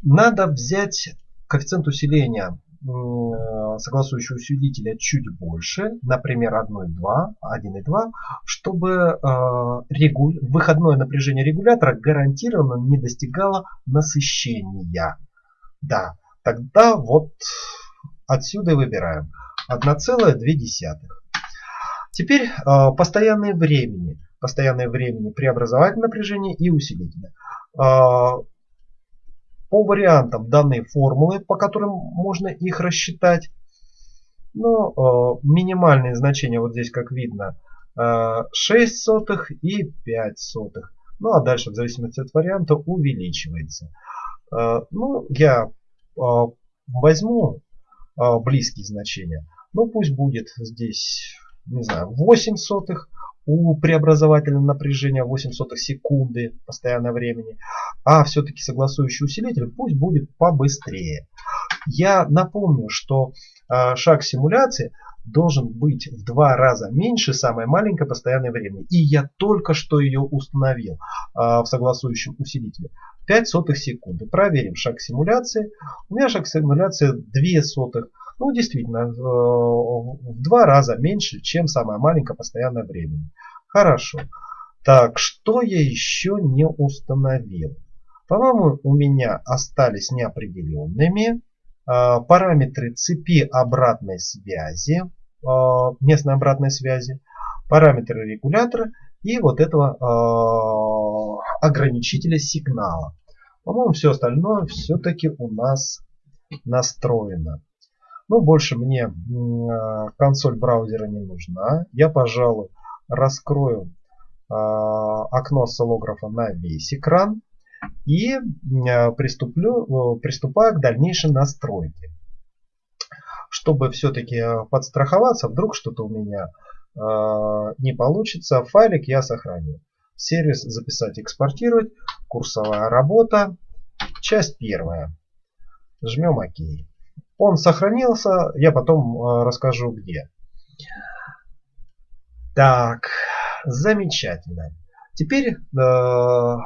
надо взять коэффициент усиления Э, согласующего усилителя чуть больше, например 1,2, 1,2, чтобы э, выходное напряжение регулятора гарантированно не достигало насыщения. Да, тогда вот отсюда и выбираем 1,2. Теперь э, постоянное времени. постоянное времени, преобразователь напряжения и усилителя. По вариантам данной формулы, по которым можно их рассчитать, но ну, минимальные значения вот здесь, как видно, 6 сотых и 5 сотых. Ну а дальше в зависимости от варианта увеличивается. Ну, я возьму близкие значения. Ну пусть будет здесь, не знаю, 8 сотых. У преобразовательного напряжения 8 сотых секунды постоянное времени. А все-таки согласующий усилитель пусть будет побыстрее. Я напомню, что э, шаг симуляции должен быть в два раза меньше самое маленькое постоянное время. И я только что ее установил э, в согласующем усилителе. 5 сотых секунды. Проверим шаг симуляции. У меня шаг симуляции 2 сотых. Ну, действительно, э, в два раза меньше, чем самое маленькое постоянное время. Хорошо. Так, что я еще не установил? По-моему, у меня остались неопределенными а, параметры цепи обратной связи, а, местной обратной связи, параметры регулятора и вот этого а, ограничителя сигнала. По-моему, все остальное все-таки у нас настроено. Ну, больше мне консоль браузера не нужна. Я, пожалуй, раскрою окно осциллографа на весь экран и э, приступлю, приступаю к дальнейшей настройке. Чтобы все-таки подстраховаться, вдруг что-то у меня не получится, файлик я сохраню. Сервис записать, экспортировать, курсовая работа, часть первая. Жмем ОК. Он сохранился, я потом э, расскажу где. Так, замечательно. Теперь э,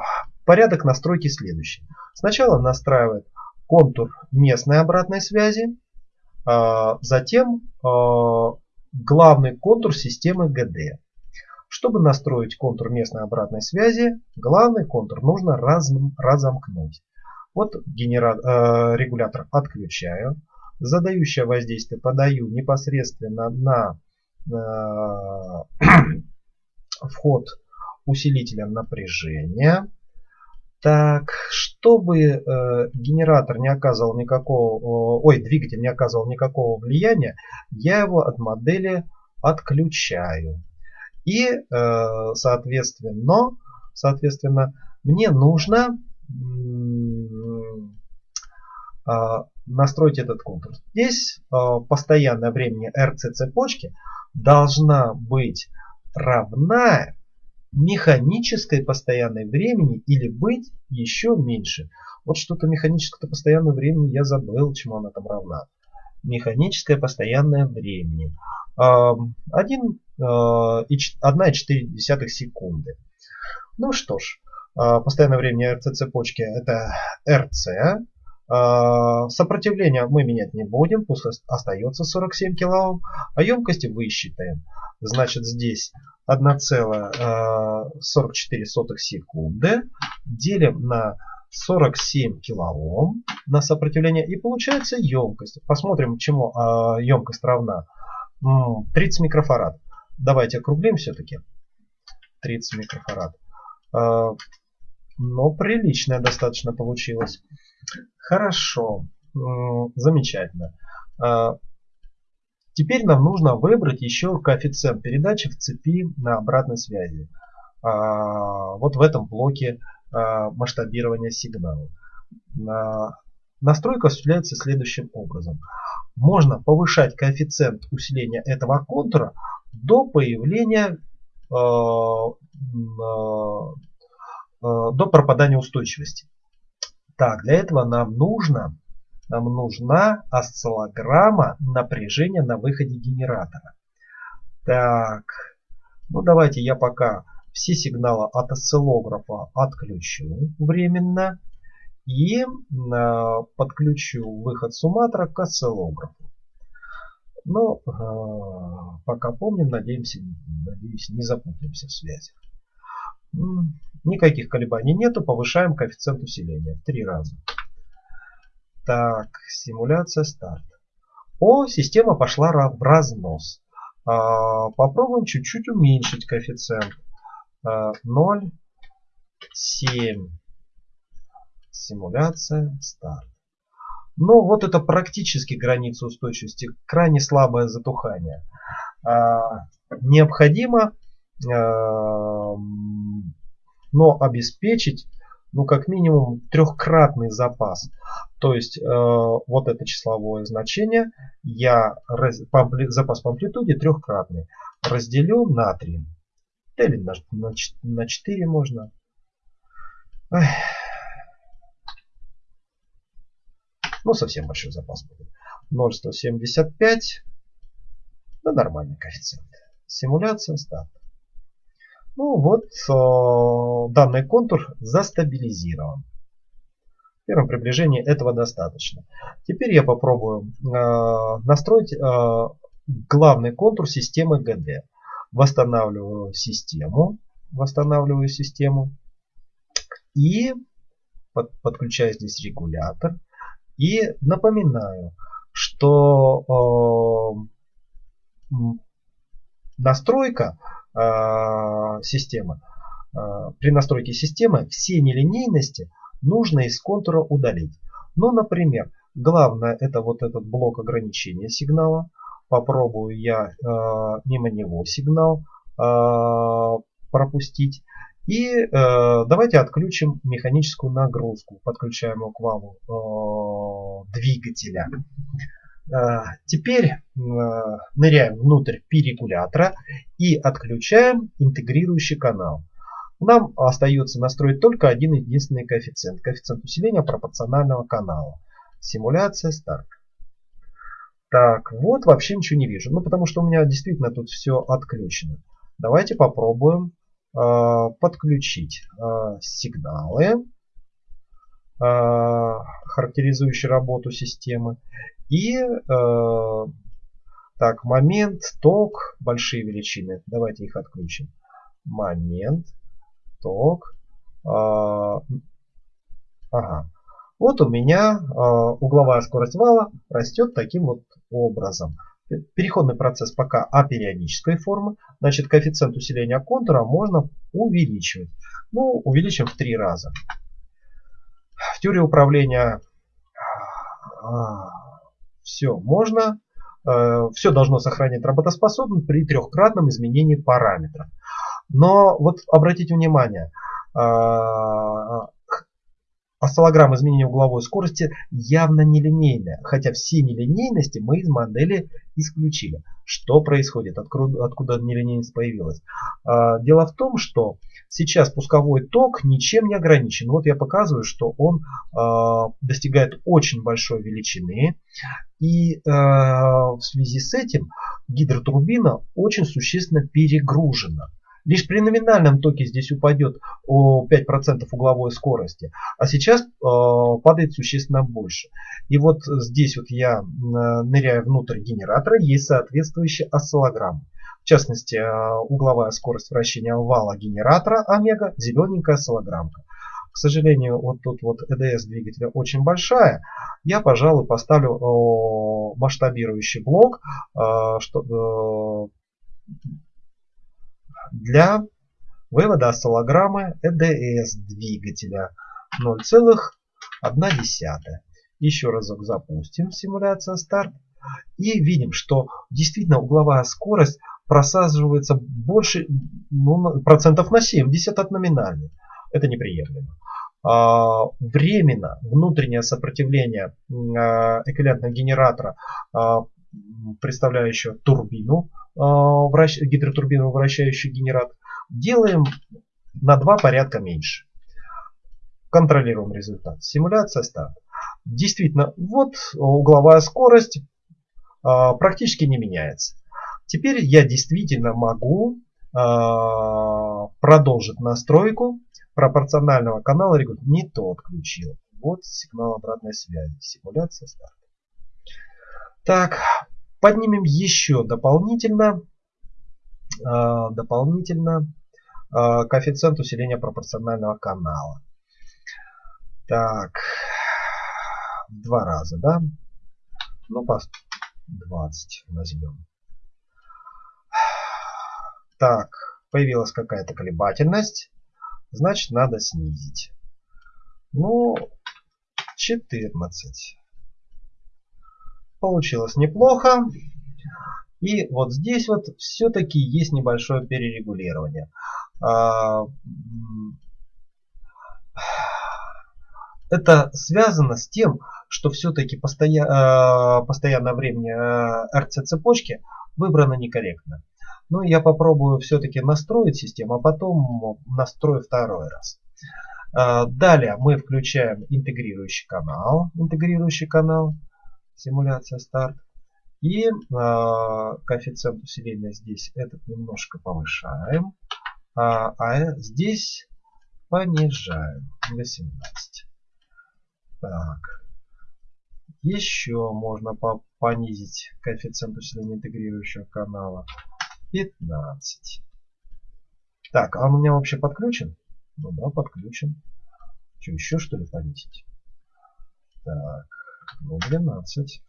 порядок настройки следующий. Сначала настраивает контур местной обратной связи, э, затем э, главный контур системы GD. Чтобы настроить контур местной обратной связи, главный контур нужно раз, разомкнуть. Вот генератор, э, регулятор отключаю задающее воздействие подаю непосредственно на э, вход усилителя напряжения. Так, чтобы э, генератор не оказывал никакого, ой, двигатель не оказывал никакого влияния, я его от модели отключаю. И, э, соответственно, соответственно, мне нужно э, настроить этот контур. Здесь э, постоянное времени RC цепочки должна быть равна механической постоянной времени или быть еще меньше. Вот что-то механическое постоянное времени я забыл, чему она там равна. Механическое постоянное времени. 1,4 э, секунды. Ну что ж, э, постоянное время RC цепочки это RC. А, сопротивление мы менять не будем, пусть остается 47 кОм, а емкости высчитаем. Значит здесь 1,44 а, секунды делим на 47 кОм на сопротивление и получается емкость. Посмотрим, чему емкость равна. 30 микрофарад. Давайте округлим все-таки. 30 микрофарад. Но приличная достаточно получилось. Хорошо, замечательно. А, теперь нам нужно выбрать еще коэффициент передачи в цепи на обратной связи. А, вот в этом блоке а, масштабирования сигнала. Настройка осуществляется следующим образом. Можно повышать коэффициент усиления этого контура до появления до пропадания устойчивости. Так, для этого нам нужно, нам нужна осциллограмма напряжения на выходе генератора. Так, ну давайте я пока все сигналы от осциллографа отключу временно и э, подключу выход сумматора к осциллографу. Но э, пока помним, надеемся, надеюсь, не запутаемся в связях. Никаких колебаний нету. Повышаем коэффициент усиления в три раза. Так, симуляция старт. О, система пошла в разнос. А, попробуем чуть-чуть уменьшить коэффициент. 0, 7. Симуляция, старт. Ну, вот это практически граница устойчивости, крайне слабое затухание. А, необходимо, а, но обеспечить, ну, как минимум, трехкратный запас. То есть, а, вот это числовое значение, я раз, по, запас по амплитуде трехкратный, разделю на 3. Или на, на, на 4 можно. Эх. Ну, совсем большой запас будет. 0,175. Да, нормальный коэффициент. Симуляция, старт. Ну вот, э, данный контур застабилизирован. В первом приближении этого достаточно. Теперь я попробую э, настроить э, главный контур системы GD. Восстанавливаю систему. Восстанавливаю систему. И под, подключаю здесь регулятор. И напоминаю, что настройка системы, э, при настройке системы все нелинейности нужно из контура удалить. Ну, например, главное это вот этот блок ограничения сигнала. Попробую я э, мимо него сигнал э, пропустить. И э, давайте отключим механическую нагрузку. Подключаем его к валу э, двигателя. Э, теперь э, ныряем внутрь перегулятора и отключаем интегрирующий канал. Нам остается настроить только один единственный коэффициент. Коэффициент усиления пропорционального канала. Симуляция старт. Так, вот вообще ничего не вижу. Ну, потому что у меня действительно тут все отключено. Давайте попробуем Э, подключить э, сигналы, э, характеризующие работу системы. И так, момент, ток, большие величины. Давайте их отключим. Момент, ток. Ага. Вот у меня угловая скорость вала растет таким вот образом. Переходный процесс пока апериодической формы. Значит, коэффициент усиления контура можно увеличивать. Ну, увеличим в три раза. В теории управления все можно. Э, все должно сохранять работоспособность при трехкратном изменении параметров. Но вот обратите внимание, а, Осциллограмма изменения угловой скорости явно нелинейная, хотя все нелинейности мы из модели исключили. Что происходит? Откуда, нелинейность появилась? А, дело в том, что сейчас пусковой ток ничем не ограничен. Вот я показываю, что он а, достигает очень большой величины. И а, в связи с этим гидротурбина очень существенно перегружена. Лишь при номинальном токе здесь упадет о 5% угловой скорости, а сейчас э, падает существенно больше. И вот здесь вот я ныряю внутрь генератора, есть соответствующая осциллограмма. В частности, э, угловая скорость вращения вала генератора омега, зелененькая осциллограммка. К сожалению, вот тут вот EDS двигателя очень большая. Я, пожалуй, поставлю э, масштабирующий блок, э, что, для вывода осциллограммы EDS двигателя 0,1. Еще разок запустим симуляция старт. И видим, что действительно угловая скорость просаживается больше ну, процентов на 70 от номинальной. Это неприемлемо. А, временно внутреннее сопротивление а, эквивалентного генератора, а, представляющего турбину, а, гидротурбину, вращающий генератор, делаем на два порядка меньше. Контролируем результат. Симуляция старт. Действительно, вот угловая скорость а, практически не меняется. Теперь я действительно могу а, продолжить настройку пропорционального канала. Не то отключил. Вот сигнал обратной связи. Симуляция старт. Так, поднимем еще дополнительно, э, дополнительно э, коэффициент усиления пропорционального канала. Так, два раза, да? Ну, по 20 возьмем. Так, появилась какая-то колебательность, значит надо снизить. Ну, 14. Получилось неплохо. И вот здесь вот все-таки есть небольшое перерегулирование. А, это связано с тем, что все-таки. А, постоянное время RC цепочки выбрано некорректно. Но я попробую все-таки настроить систему, а потом настрою второй раз. А, далее мы включаем интегрирующий канал. Интегрирующий канал. Симуляция старт. И э, коэффициент усиления здесь этот немножко повышаем. А, а здесь понижаем до 17. Так. Еще можно по понизить коэффициент усиления интегрирующего канала. 15. Так, а он у меня вообще подключен? Ну да, подключен. Что, еще что ли понизить? Так, ну 12.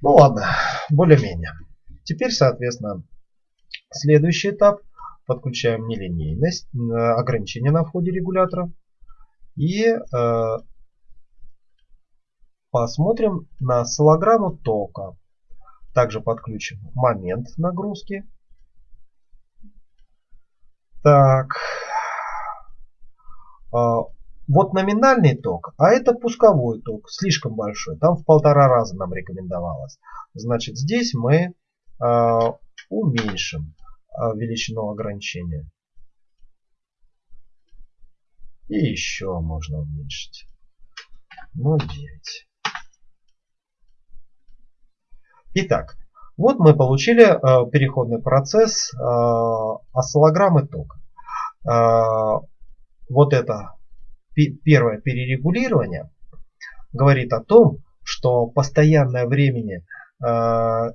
Ну ладно, более-менее. Теперь, соответственно, следующий этап. Подключаем нелинейность, ограничение на входе регулятора. И э, посмотрим на осциллограмму тока. Также подключим момент нагрузки. Так. А, вот номинальный ток, а это пусковой ток, слишком большой. Там в полтора раза нам рекомендовалось. Значит, здесь мы э, уменьшим э, величину ограничения. И еще можно уменьшить. 0,9. Итак, вот мы получили э, переходный процесс э, осциллограммы тока. Э, вот это первое перерегулирование говорит о том, что постоянное времени э,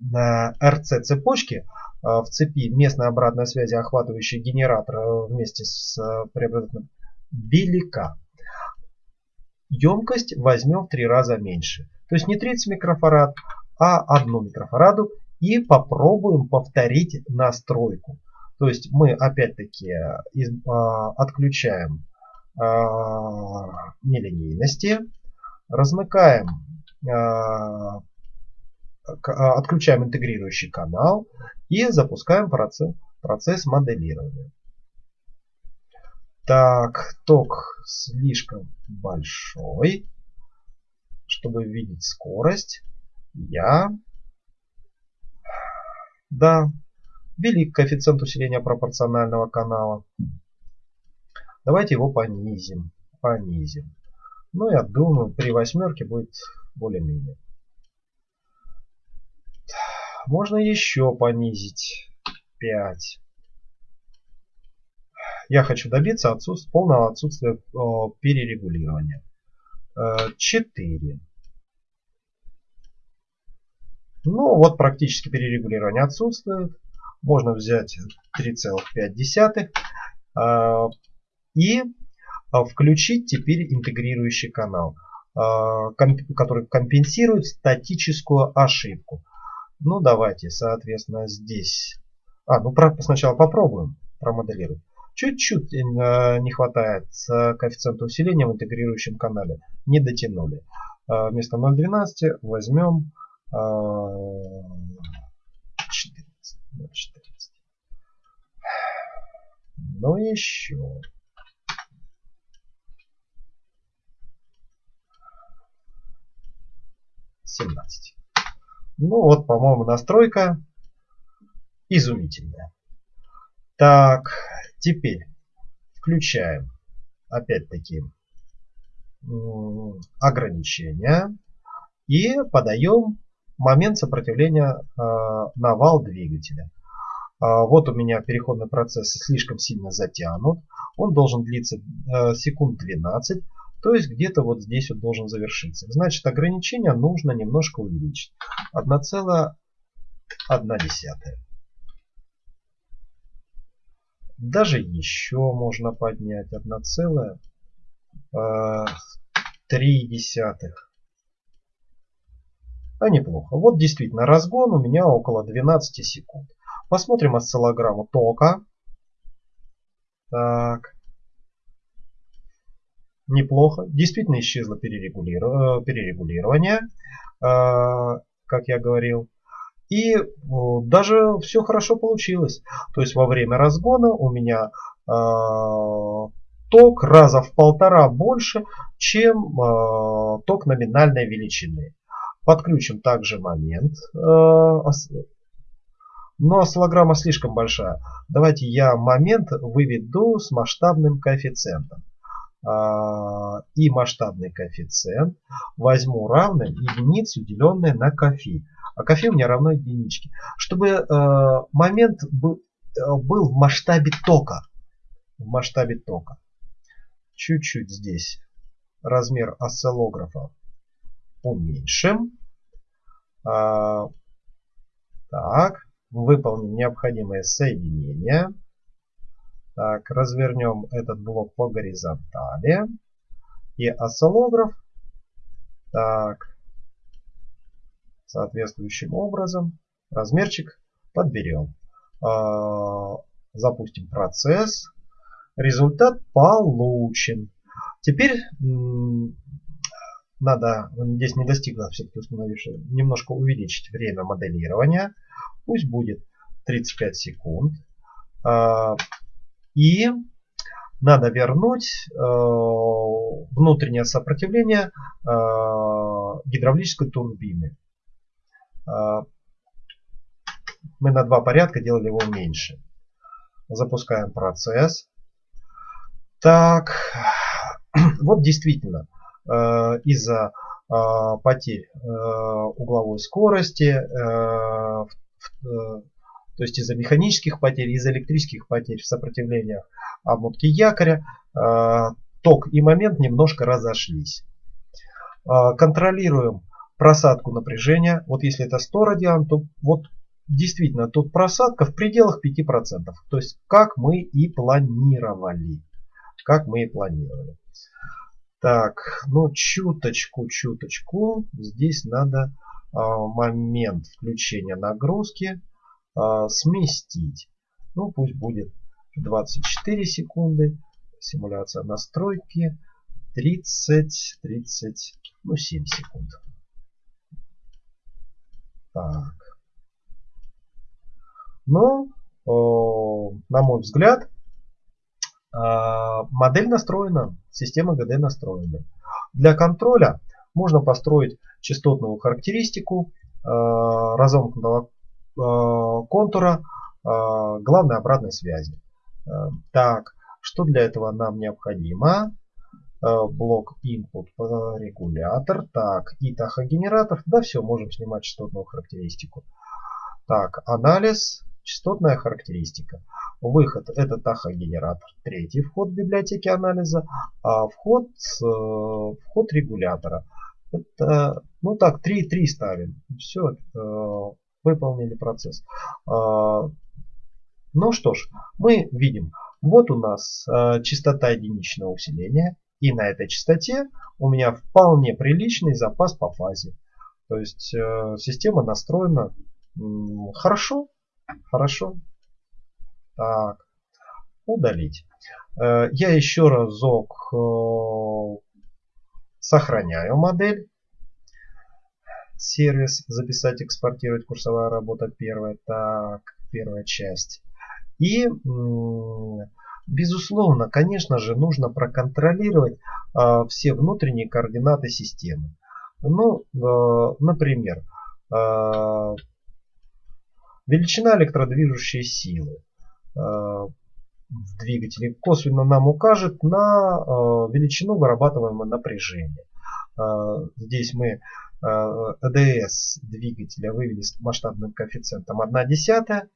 на RC цепочке э, в цепи местной обратной связи, охватывающей генератор э, вместе с преобразователем, велика. Емкость возьмем в три раза меньше. То есть не 30 микрофарад, а 1 микрофараду. И попробуем повторить настройку. То есть мы опять-таки отключаем нелинейности. Размыкаем, а, а, отключаем интегрирующий канал и запускаем процесс, процесс моделирования. Так, ток слишком большой, чтобы видеть скорость. Я, да, велик коэффициент усиления пропорционального канала. Давайте его понизим. Понизим. Ну, я думаю, при восьмерке будет более-менее. Можно еще понизить. 5. Я хочу добиться отсутствия, полного отсутствия о, перерегулирования. 4. Э, ну, вот практически перерегулирование отсутствует. Можно взять 3,5 и а, включить теперь интегрирующий канал, а, который компенсирует статическую ошибку. Ну давайте, соответственно, здесь. А, ну сначала попробуем промоделировать. Чуть-чуть э, не хватает коэффициента усиления в интегрирующем канале. Не дотянули. А, вместо 0.12 возьмем 14. 14. Ну еще. 17. Ну вот, по-моему, настройка изумительная. Так, теперь включаем опять-таки ограничения и подаем момент сопротивления э, на вал двигателя. Э, вот у меня переходный процесс слишком сильно затянут. Он должен длиться э, секунд 12. То есть где-то вот здесь вот должен завершиться. Значит ограничение нужно немножко увеличить. 1,1. Даже еще можно поднять 1,3. А неплохо. Вот действительно разгон у меня около 12 секунд. Посмотрим осциллограмму тока. Так. Неплохо. Действительно исчезло перерегулирование, как я говорил. И даже все хорошо получилось. То есть во время разгона у меня ток раза в полтора больше, чем ток номинальной величины. Подключим также момент. Э, но осциллограмма слишком большая. Давайте я момент выведу с масштабным коэффициентом. А, и масштабный коэффициент возьму равным единицу, деленное на кофе. А кофе у меня равно единичке. Чтобы э, момент был, э, был в масштабе тока. В масштабе тока. Чуть-чуть здесь размер осциллографа уменьшим. А, так, выполним необходимое соединение. Так, развернем этот блок по горизонтали. И осциллограф. Так, соответствующим образом размерчик подберем. А, запустим процесс. Результат получен. Теперь надо, здесь не достигла все-таки установившая, немножко увеличить время моделирования. Пусть будет 35 секунд. И надо вернуть э, внутреннее сопротивление э, гидравлической турбины. А, мы на два порядка делали его меньше. Запускаем процесс. Так, вот действительно, Э, из-за э, потерь э, угловой скорости, то есть из-за механических потерь, из-за электрических потерь в сопротивлениях обмотки якоря, ток и момент немножко разошлись. Контролируем просадку напряжения. Вот если это 100 радиан, то вот действительно тут просадка в пределах 5%. То есть как мы и планировали. Как мы и планировали. Так, ну чуточку, чуточку. Здесь надо а, момент включения нагрузки а, сместить. Ну пусть будет 24 секунды. Симуляция настройки 30, 30, ну 7 секунд. Так. Ну, о, на мой взгляд, а, модель настроена, система ГД настроена. Для контроля можно построить частотную характеристику а, разомкнутого контура главной обратной связи. Так, что для этого нам необходимо? Блок input регулятор, так, и тахогенератор. Да, все, можем снимать частотную характеристику. Так, анализ, частотная характеристика. Выход это тахогенератор. Третий вход в библиотеке анализа. А вход, э, вход регулятора. Это, ну так, 3-3 ставим. Все, э, выполнили процесс. Э, ну что ж, мы видим, вот у нас э, частота единичного усиления. И на этой частоте у меня вполне приличный запас по фазе. То есть э, система настроена хорошо. Хорошо. Так, удалить. Э, я еще разок э, сохраняю модель. Сервис, записать, экспортировать, курсовая работа первая. Так, первая часть. И, безусловно, конечно же, нужно проконтролировать э, все внутренние координаты системы. Ну, например, величина электродвижущей силы. Э, в двигателе косвенно нам укажет на э, величину вырабатываемого напряжения. Э, здесь мы ЭДС двигателя вывели с масштабным коэффициентом 1 десятая.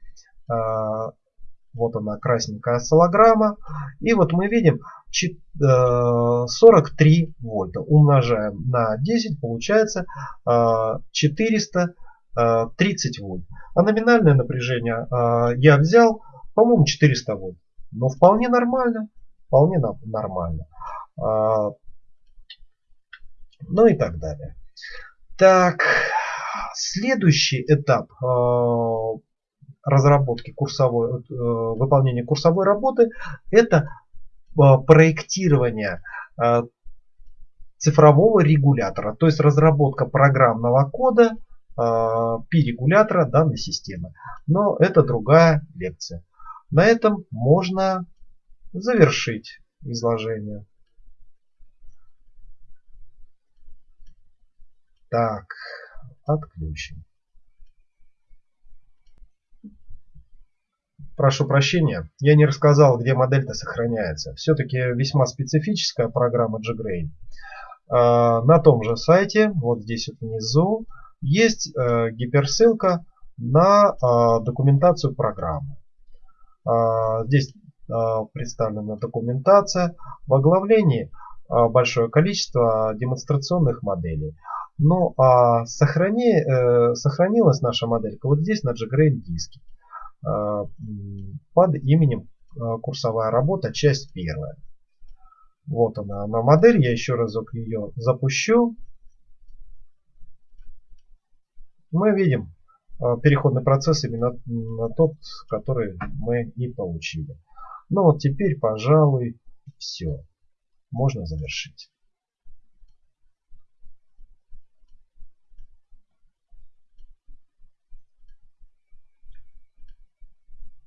Вот она красненькая осциллограмма. И вот мы видим 43 вольта. Умножаем на 10, получается 430 вольт. А номинальное напряжение я взял по-моему, 400 вольт. Но вполне нормально. Вполне нормально. Ну и так далее. Так, следующий этап. А, разработки курсовой, э, выполнения курсовой работы это проектирование цифрового регулятора, то есть разработка программного кода P-регулятора данной системы. Но это другая лекция. На этом можно завершить изложение. Так, отключим. Прошу прощения, я не рассказал, где модель-то сохраняется. Все-таки весьма специфическая программа JGrain. А, на том же сайте, вот здесь вот внизу, есть э, гиперссылка на а, документацию программы. А, здесь представлена документация. В оглавлении большое количество демонстрационных моделей. Ну а сохрани, э, сохранилась наша моделька вот здесь на JGrain диске э, под именем э, курсовая работа, часть первая. Вот она, она модель, я еще разок ее запущу. Мы видим э, переходный процесс именно на тот, который мы и получили. Ну вот теперь, пожалуй, все. Можно завершить.